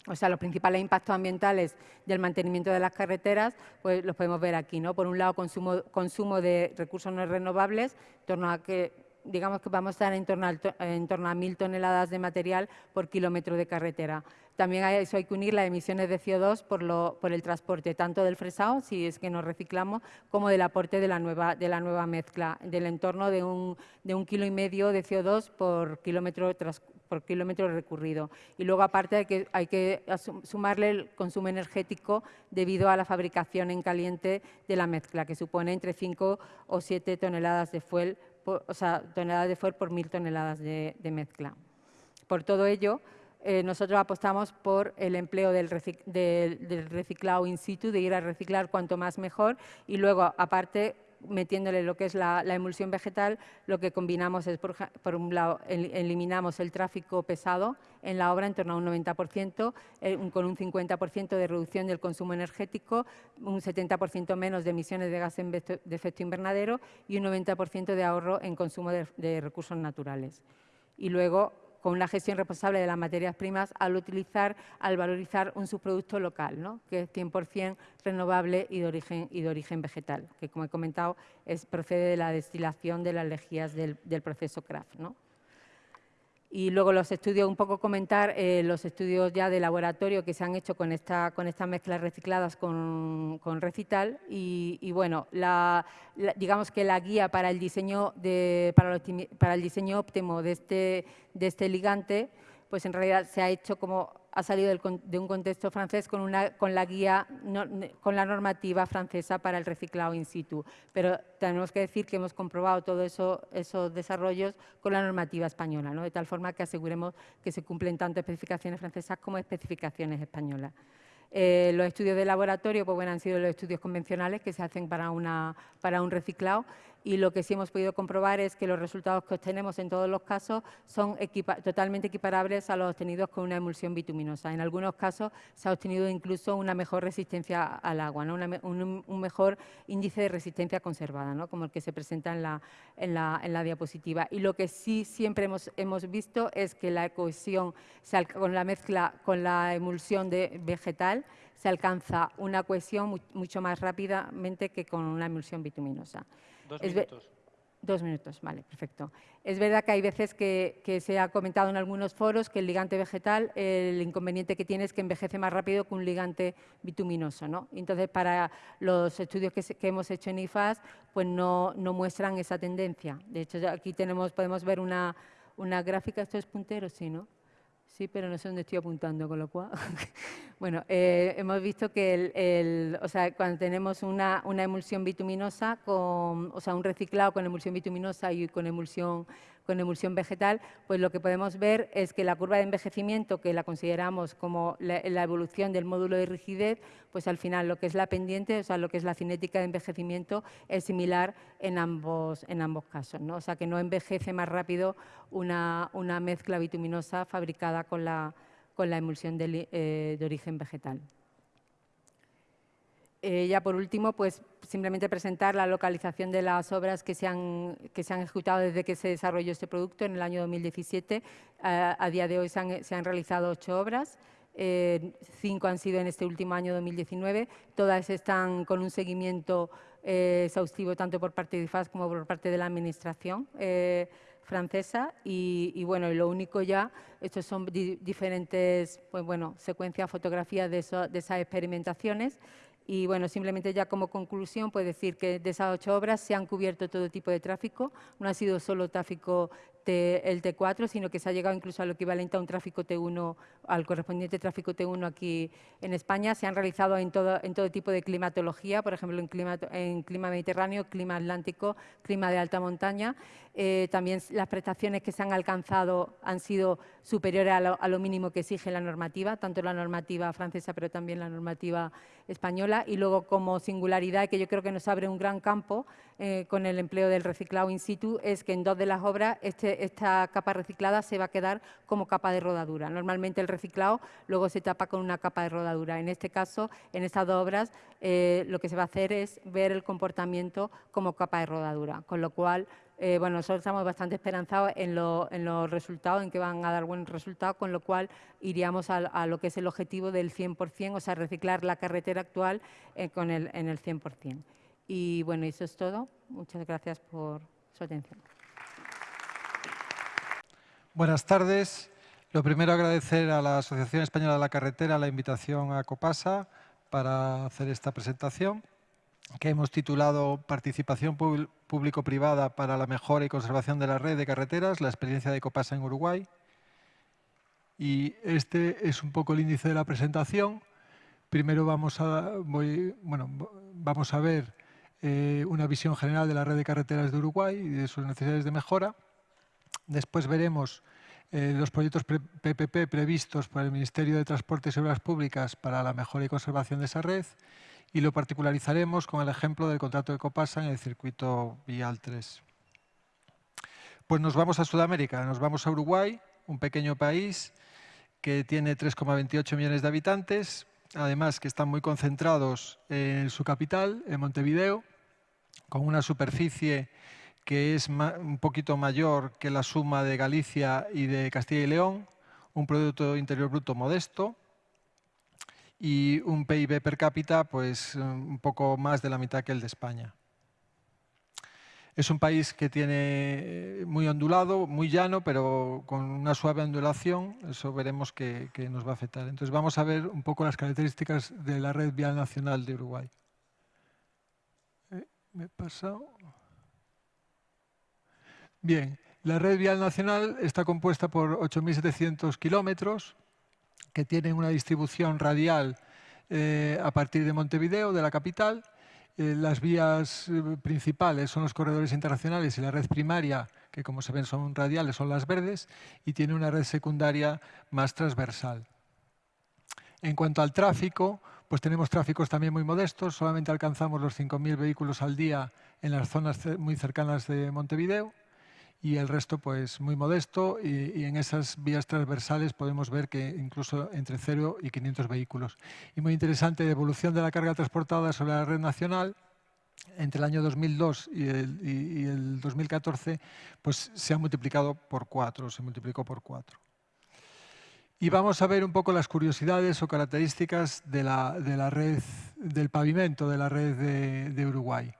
o sea, los principales impactos ambientales del mantenimiento de las carreteras, pues los podemos ver aquí, ¿no? Por un lado, consumo, consumo de recursos no renovables, en torno a que digamos que vamos a estar en torno, a, en torno a mil toneladas de material por kilómetro de carretera. También a eso hay que unir las emisiones de CO2 por, lo, por el transporte, tanto del fresado, si es que nos reciclamos, como del aporte de la nueva, de la nueva mezcla, del entorno de un, de un kilo y medio de CO2 por kilómetro, por kilómetro recurrido. Y luego, aparte, hay que, hay que sumarle el consumo energético debido a la fabricación en caliente de la mezcla, que supone entre 5 o 7 toneladas de fuel, o sea, toneladas de fuel por mil toneladas de, de mezcla. Por todo ello, eh, nosotros apostamos por el empleo del, reciclado in situ, de ir a reciclar cuanto más mejor y luego, aparte, metiéndole lo que es la, emulsión vegetal, lo que combinamos es, por, un lado, eliminamos el tráfico pesado en la obra en torno a un 90%, eh, con un 50% de reducción del consumo energético, un 70% menos de emisiones de gases de efecto invernadero y un 90% de ahorro en consumo de recursos naturales. Y luego con una gestión responsable de las materias primas al utilizar, al valorizar un subproducto local, ¿no? que es 100% renovable y de, origen, y de origen vegetal, que como he comentado es, procede de la destilación de las lejías del, proceso craft. ¿no? Y luego los estudios, un poco comentar eh, los estudios ya de laboratorio que se han hecho con, esta, con estas mezclas recicladas con, Recital. Y, bueno, digamos que la guía para el diseño, de, para, para el diseño óptimo de este, de este ligante, pues en realidad se ha hecho como ha salido de un contexto francés con, una, con la guía, con la normativa francesa para el reciclado in situ. Pero tenemos que decir que hemos comprobado todos eso, esos desarrollos con la normativa española, ¿no? de tal forma que aseguremos que se cumplen tanto especificaciones francesas como especificaciones españolas. Eh, los estudios de laboratorio pues, bueno, han sido los estudios convencionales que se hacen para, un reciclado y lo que sí hemos podido comprobar es que los resultados que obtenemos en todos los casos son totalmente equiparables a los obtenidos con una emulsión bituminosa. En algunos casos se ha obtenido incluso una mejor resistencia al agua, un, mejor índice de resistencia conservada, ¿no? como el que se presenta en la, diapositiva. Y lo que sí siempre hemos, hemos visto es que la cohesión con la mezcla, con la emulsión de vegetal, se alcanza una cohesión mucho más rápidamente que con una emulsión bituminosa. Dos minutos. Dos minutos, vale, perfecto. Es verdad que hay veces que, se ha comentado en algunos foros que el ligante vegetal, el inconveniente que tiene es que envejece más rápido que un ligante bituminoso. ¿no? Entonces, para los estudios que, hemos hecho en IFAS, pues no, no, muestran esa tendencia. De hecho, aquí tenemos, podemos ver una, una gráfica, esto es puntero, sí, ¿no? Sí, pero no sé dónde estoy apuntando, con lo cual... bueno, eh, hemos visto que el, o sea, cuando tenemos una, una, emulsión bituminosa, con, o sea, un reciclado con emulsión bituminosa y con emulsión con emulsión vegetal, pues lo que podemos ver es que la curva de envejecimiento, que la consideramos como la, evolución del módulo de rigidez, pues al final lo que es la pendiente, o sea, lo que es la cinética de envejecimiento, es similar en ambos, en ambos casos. ¿no? O sea, que no envejece más rápido una, mezcla bituminosa fabricada con la, con la emulsión eh, de origen vegetal. Eh, ya por último, pues simplemente presentar la localización de las obras que se han, que se han ejecutado desde que se desarrolló este producto en el año 2017. a día de hoy se han, realizado ocho obras, eh, cinco han sido en este último año 2019. Todas están con un seguimiento eh, exhaustivo tanto por parte de IFAS como por parte de la Administración francesa y, bueno, y lo único ya, estos son diferentes pues bueno, secuencias, fotografías de, de esas experimentaciones y bueno, simplemente ya como conclusión, puedo decir que de esas ocho obras se han cubierto todo tipo de tráfico, no ha sido solo tráfico el T4, sino que se ha llegado incluso al equivalente a un tráfico T1, al correspondiente tráfico T1 aquí en España. Se han realizado en todo, en todo tipo de climatología, por ejemplo, en clima, en clima mediterráneo, clima atlántico, clima de alta montaña. Eh, también las prestaciones que se han alcanzado han sido superiores a lo, mínimo que exige la normativa, tanto la normativa francesa, pero también la normativa española. Y luego, como singularidad, que yo creo que nos abre un gran campo eh, con el empleo del reciclado in situ, es que en dos de las obras este esta capa reciclada se va a quedar como capa de rodadura. Normalmente el reciclado luego se tapa con una capa de rodadura. En este caso, en estas dos obras, eh, lo que se va a hacer es ver el comportamiento como capa de rodadura, con lo cual eh, bueno, nosotros estamos bastante esperanzados en, los resultados, en que van a dar buen resultado, con lo cual iríamos a, lo que es el objetivo del 100%, o sea, reciclar la carretera actual eh, con el, en el 100%. Y bueno, eso es todo. Muchas gracias por su atención. Buenas tardes. Lo primero, agradecer a la Asociación Española de la Carretera la invitación a Copasa para hacer esta presentación que hemos titulado Participación público-privada para la mejora y conservación de la red de carreteras, la experiencia de Copasa en Uruguay. Y este es un poco el índice de la presentación. Primero vamos a, bueno, vamos a ver eh, una visión general de la red de carreteras de Uruguay y de sus necesidades de mejora. Después veremos eh, los proyectos PPP previstos por el Ministerio de Transportes y Obras Públicas para la mejora y conservación de esa red y lo particularizaremos con el ejemplo del contrato de Copasa en el circuito Vial 3. Pues nos vamos a Sudamérica, nos vamos a Uruguay, un pequeño país que tiene 3,28 millones de habitantes, además que están muy concentrados en su capital, en Montevideo, con una superficie que es un poquito mayor que la suma de Galicia y de Castilla y León, un Producto Interior Bruto modesto, y un PIB per cápita pues un poco más de la mitad que el de España. Es un país que tiene eh, muy ondulado, muy llano, pero con una suave ondulación, eso veremos que, nos va a afectar. Entonces vamos a ver un poco las características de la red vial nacional de Uruguay. Eh, me he pasado. Bien, la red vial nacional está compuesta por 8.700 kilómetros, que tienen una distribución radial eh, a partir de Montevideo, de la capital. Eh, las vías eh, principales son los corredores internacionales y la red primaria, que como se ven son radiales, son las verdes, y tiene una red secundaria más transversal. En cuanto al tráfico, pues tenemos tráficos también muy modestos, solamente alcanzamos los 5.000 vehículos al día en las zonas muy cercanas de Montevideo y el resto pues muy modesto y, en esas vías transversales podemos ver que incluso entre 0 y 500 vehículos. Y muy interesante, evolución de la carga transportada sobre la red nacional entre el año 2002 y el, 2014 pues se ha multiplicado por cuatro, se multiplicó por cuatro. Y vamos a ver un poco las curiosidades o características de la, de la red del pavimento de la red de Uruguay.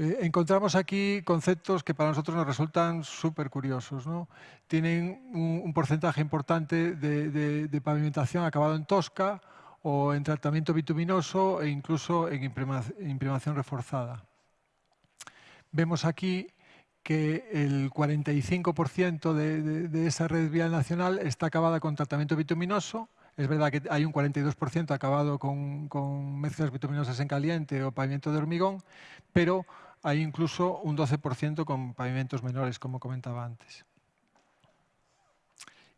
Eh, encontramos aquí conceptos que para nosotros nos resultan súper curiosos. Tienen un, porcentaje importante de, pavimentación acabado en tosca o en tratamiento bituminoso e incluso en imprimación reforzada. Vemos aquí que el 45% de, esa red vial nacional está acabada con tratamiento bituminoso. Es verdad que hay un 42% acabado con, con mezclas bituminosas en caliente o pavimento de hormigón, pero hay incluso un 12% con pavimentos menores, como comentaba antes.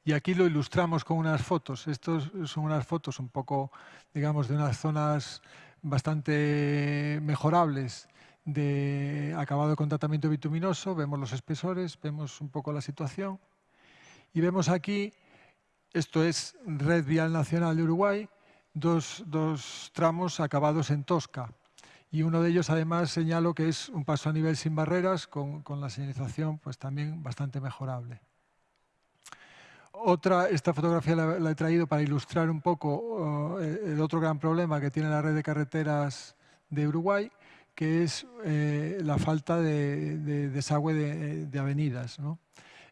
Y aquí lo ilustramos con unas fotos. Estas son unas fotos un poco, digamos, de unas zonas bastante mejorables de acabado con tratamiento bituminoso. Vemos los espesores, vemos un poco la situación. Y vemos aquí, esto es Red Vial Nacional de Uruguay, dos, dos tramos acabados en Tosca y uno de ellos además señalo que es un paso a nivel sin barreras con, la señalización pues también bastante mejorable. Otra, esta fotografía la, he traído para ilustrar un poco eh, el otro gran problema que tiene la red de carreteras de Uruguay, que es eh, la falta de, desagüe de, avenidas.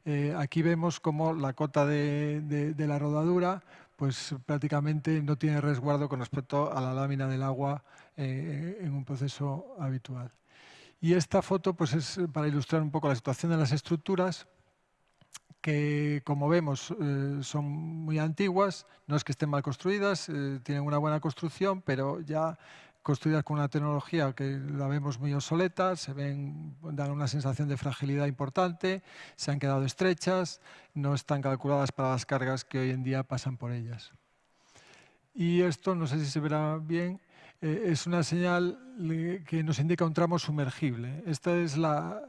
Eh, aquí vemos cómo la cota de, la rodadura pues prácticamente no tiene resguardo con respecto a la lámina del agua eh, en un proceso habitual. Y esta foto pues es para ilustrar un poco la situación de las estructuras que, como vemos, eh, son muy antiguas, no es que estén mal construidas, eh, tienen una buena construcción, pero ya construidas con una tecnología que la vemos muy obsoleta, se ven, dan una sensación de fragilidad importante, se han quedado estrechas, no están calculadas para las cargas que hoy en día pasan por ellas. Y esto, no sé si se verá bien, eh, es una señal que nos indica un tramo sumergible. Esta es la,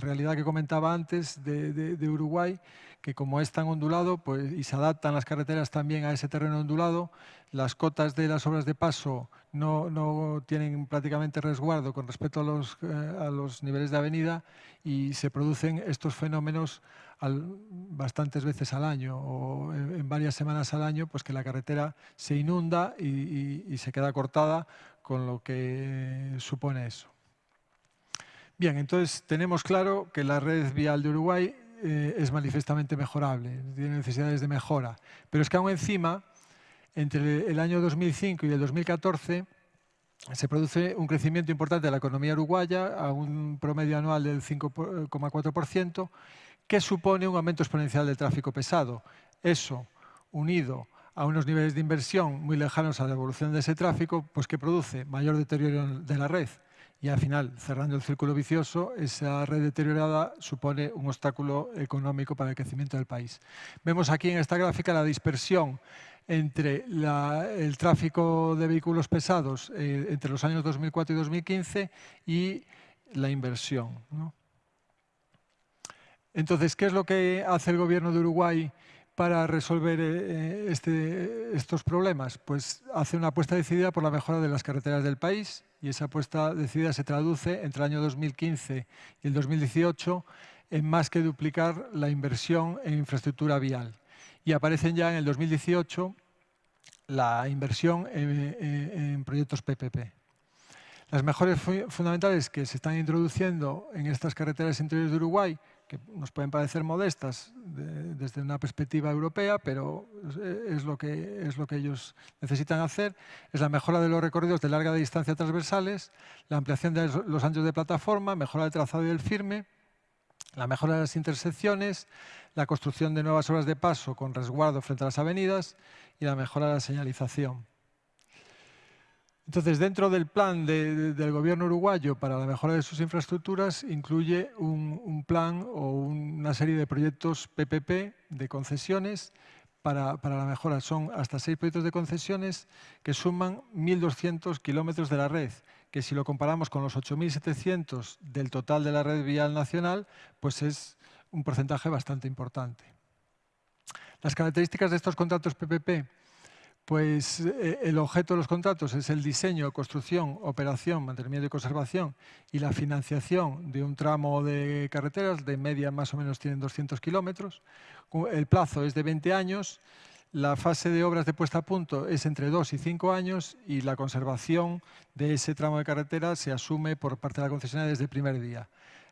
realidad que comentaba antes de, Uruguay, que como es tan ondulado pues, y se adaptan las carreteras también a ese terreno ondulado, las cotas de las obras de paso no, tienen prácticamente resguardo con respecto a los, eh, a los niveles de avenida y se producen estos fenómenos bastantes veces al año o en, varias semanas al año, pues que la carretera se inunda y, se queda cortada con lo que supone eso. Bien, entonces tenemos claro que la red vial de Uruguay eh, es manifiestamente mejorable, tiene necesidades de mejora, pero es que aún encima, entre el año 2005 y el 2014, se produce un crecimiento importante de la economía uruguaya a un promedio anual del 5,4%, que supone un aumento exponencial del tráfico pesado. Eso, unido a unos niveles de inversión muy lejanos a la evolución de ese tráfico, pues que produce mayor deterioro de la red. Y al final, cerrando el círculo vicioso, esa red deteriorada supone un obstáculo económico para el crecimiento del país. Vemos aquí en esta gráfica la dispersión entre el tráfico de vehículos pesados eh, entre los años 2004 y 2015 y la inversión. Entonces, ¿qué es lo que hace el gobierno de Uruguay para resolver eh, este, estos problemas? Pues hace una apuesta decidida por la mejora de las carreteras del país y esa apuesta decidida se traduce entre el año 2015 y el 2018 en más que duplicar la inversión en infraestructura vial. Y aparecen ya en el 2018 la inversión en, en proyectos PPP. Las mejores fundamentales que se están introduciendo en estas carreteras interiores de Uruguay que nos pueden parecer modestas desde una perspectiva europea, pero es lo, que, es lo que ellos necesitan hacer, es la mejora de los recorridos de larga distancia transversales, la ampliación de los anchos de plataforma, mejora del trazado y del firme, la mejora de las intersecciones, la construcción de nuevas horas de paso con resguardo frente a las avenidas y la mejora de la señalización. Entonces, dentro del plan del gobierno uruguayo para la mejora de sus infraestructuras, incluye un, plan o una serie de proyectos PPP de concesiones para, la mejora. Son hasta seis proyectos de concesiones que suman 1.200 kilómetros de la red, que si lo comparamos con los 8.700 del total de la red vial nacional, pues es un porcentaje bastante importante. Las características de estos contratos PPP pues eh, el objeto de los contratos es el diseño, construcción, operación, mantenimiento y conservación y la financiación de un tramo de carreteras, de media más o menos tienen 200 kilómetros. El plazo es de 20 años, la fase de obras de puesta a punto es entre 2 y 5 años y la conservación de ese tramo de carretera se asume por parte de la concesionaria desde el primer día.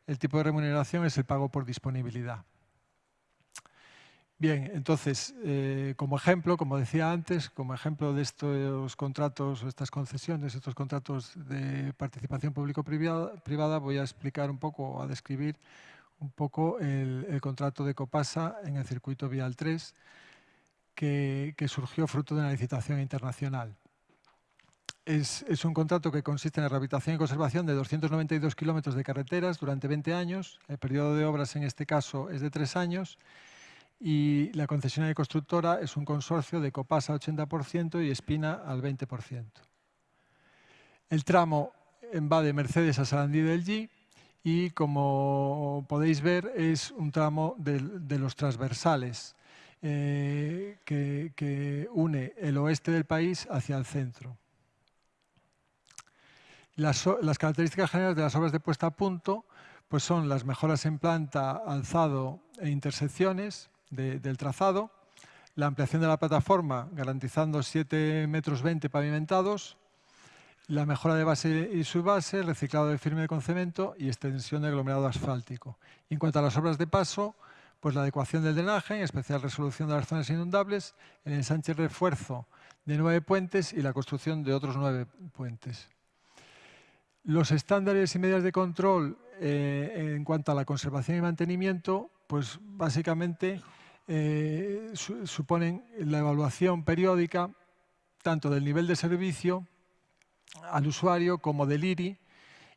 El tipo de remuneración es el pago por disponibilidad. Bien, entonces, eh, como ejemplo, como decía antes, como ejemplo de estos contratos, estas concesiones, estos contratos de participación público-privada, voy a explicar un poco, a describir un poco el, contrato de Copasa en el circuito Vial 3, que, surgió fruto de una licitación internacional. Es, es, un contrato que consiste en la rehabilitación y conservación de 292 kilómetros de carreteras durante 20 años. El periodo de obras en este caso es de tres años y la concesionaria constructora es un consorcio de Copasa 80% y Espina al 20%. El tramo va de Mercedes a Sarandí del G y como podéis ver es un tramo de, los transversales eh, que, une el oeste del país hacia el centro. Las, las, características generales de las obras de puesta a punto pues son las mejoras en planta, alzado e intersecciones, del trazado, la ampliación de la plataforma garantizando 7 metros 20 pavimentados, la mejora de base y subbase, reciclado de firme con cemento y extensión de aglomerado asfáltico. en cuanto a las obras de paso, pues la adecuación del drenaje, en especial resolución de las zonas inundables, el ensanche y refuerzo de nueve puentes y la construcción de otros nueve puentes. Los estándares y medidas de control eh, en cuanto a la conservación y mantenimiento, pues básicamente eh, suponen la evaluación periódica tanto del nivel de servicio al usuario como del IRI,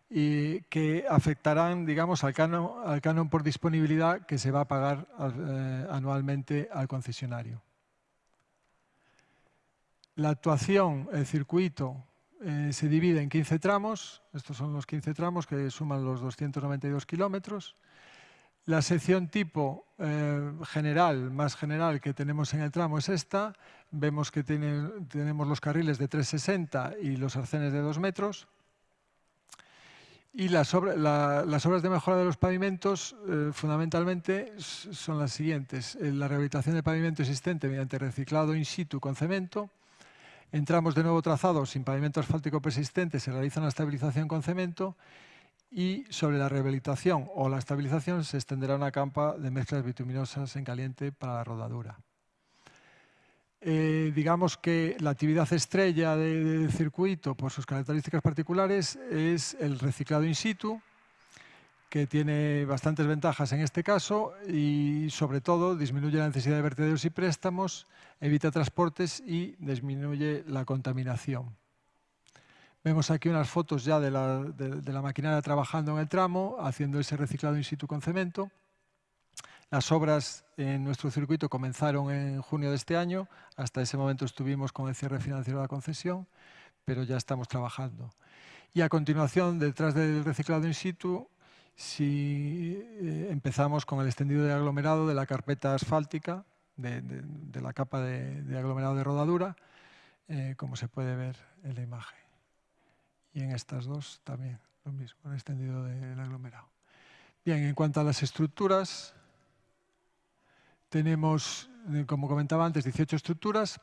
y que afectarán digamos, al, canon, por disponibilidad que se va a pagar eh, anualmente al concesionario. La actuación, el circuito, eh, se divide en 15 tramos, estos son los 15 tramos que suman los 292 kilómetros. La sección tipo eh, general, más general que tenemos en el tramo es esta. Vemos que tenemos los carriles de 360 y los arcenes de 2 metros. Y las, obras de mejora de los pavimentos eh, fundamentalmente son las siguientes. La rehabilitación del pavimento existente mediante reciclado in situ con cemento. Entramos de nuevo trazado sin pavimento asfáltico persistente, se realiza una estabilización con cemento y sobre la rehabilitación o la estabilización se extenderá una campa de mezclas bituminosas en caliente para la rodadura. Eh, digamos que la actividad estrella del circuito, por sus características particulares, es el reciclado in situ, que tiene bastantes ventajas en este caso y, sobre todo, disminuye la necesidad de vertederos y préstamos, evita transportes y disminuye la contaminación. Vemos aquí unas fotos ya de la, maquinaria trabajando en el tramo, haciendo ese reciclado in situ con cemento. Las obras en nuestro circuito comenzaron en junio de este año. Hasta ese momento estuvimos con el cierre financiero de la concesión, pero ya estamos trabajando. Y a continuación, detrás del reciclado in situ, si eh, empezamos con el extendido de aglomerado de la carpeta asfáltica, de, la capa de, aglomerado de rodadura, eh, como se puede ver en la imagen y en estas dos también lo mismo, el extendido del aglomerado. Bien, en cuanto a las estructuras, tenemos, eh, como comentaba antes, 18 estructuras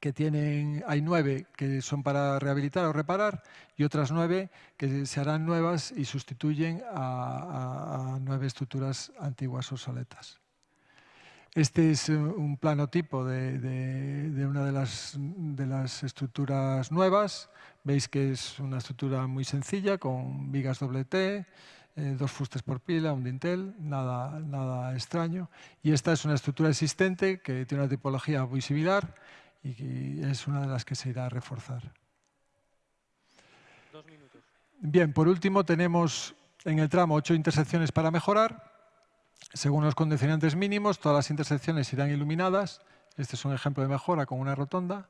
que tienen, hay nueve que son para rehabilitar o reparar y otras nueve que se harán nuevas y sustituyen a, a nueve estructuras antiguas obsoletas. Este es un plano tipo de, una de las, de las, estructuras nuevas. Veis que es una estructura muy sencilla con vigas doble T, eh, dos fustes por pila, un dintel, nada, nada extraño. Y esta es una estructura existente que tiene una tipología muy similar y es una de las que se irá a reforzar. Dos minutos. Bien, por último tenemos en el tramo ocho intersecciones para mejorar. Según los condicionantes mínimos, todas las intersecciones irán iluminadas. Este es un ejemplo de mejora con una rotonda.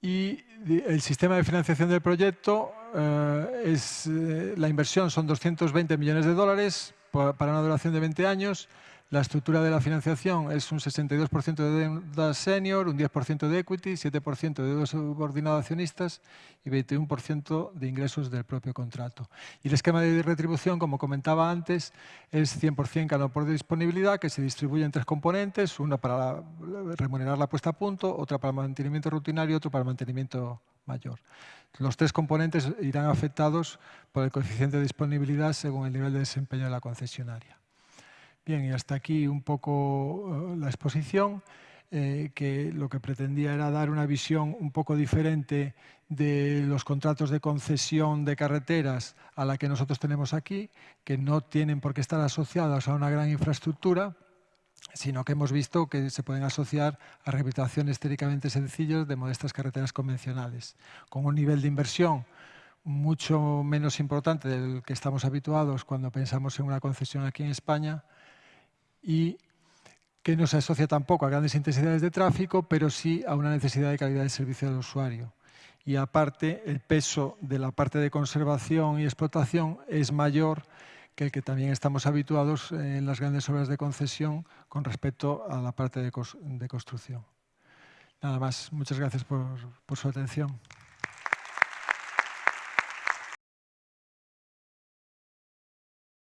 Y el sistema de financiación del proyecto, eh, es, eh, la inversión son 220 millones de dólares para una duración de 20 años. La estructura de la financiación es un 62% de deuda senior, un 10% de equity, 7% de deuda subordinada accionistas y 21% de ingresos del propio contrato. Y el esquema de retribución, como comentaba antes, es 100% cada por disponibilidad, que se distribuye en tres componentes, una para remunerar la puesta a punto, otra para mantenimiento rutinario y otro para mantenimiento mayor. Los tres componentes irán afectados por el coeficiente de disponibilidad según el nivel de desempeño de la concesionaria. Bien, y hasta aquí un poco eh, la exposición, eh, que lo que pretendía era dar una visión un poco diferente de los contratos de concesión de carreteras a la que nosotros tenemos aquí, que no tienen por qué estar asociados a una gran infraestructura, sino que hemos visto que se pueden asociar a rehabilitaciones teóricamente sencillas de modestas carreteras convencionales, con un nivel de inversión mucho menos importante del que estamos habituados cuando pensamos en una concesión aquí en España, y que no se asocia tampoco a grandes intensidades de tráfico, pero sí a una necesidad de calidad de servicio del usuario. Y aparte, el peso de la parte de conservación y explotación es mayor que el que también estamos habituados en las grandes obras de concesión con respecto a la parte de, construcción. Nada más. Muchas gracias por su atención.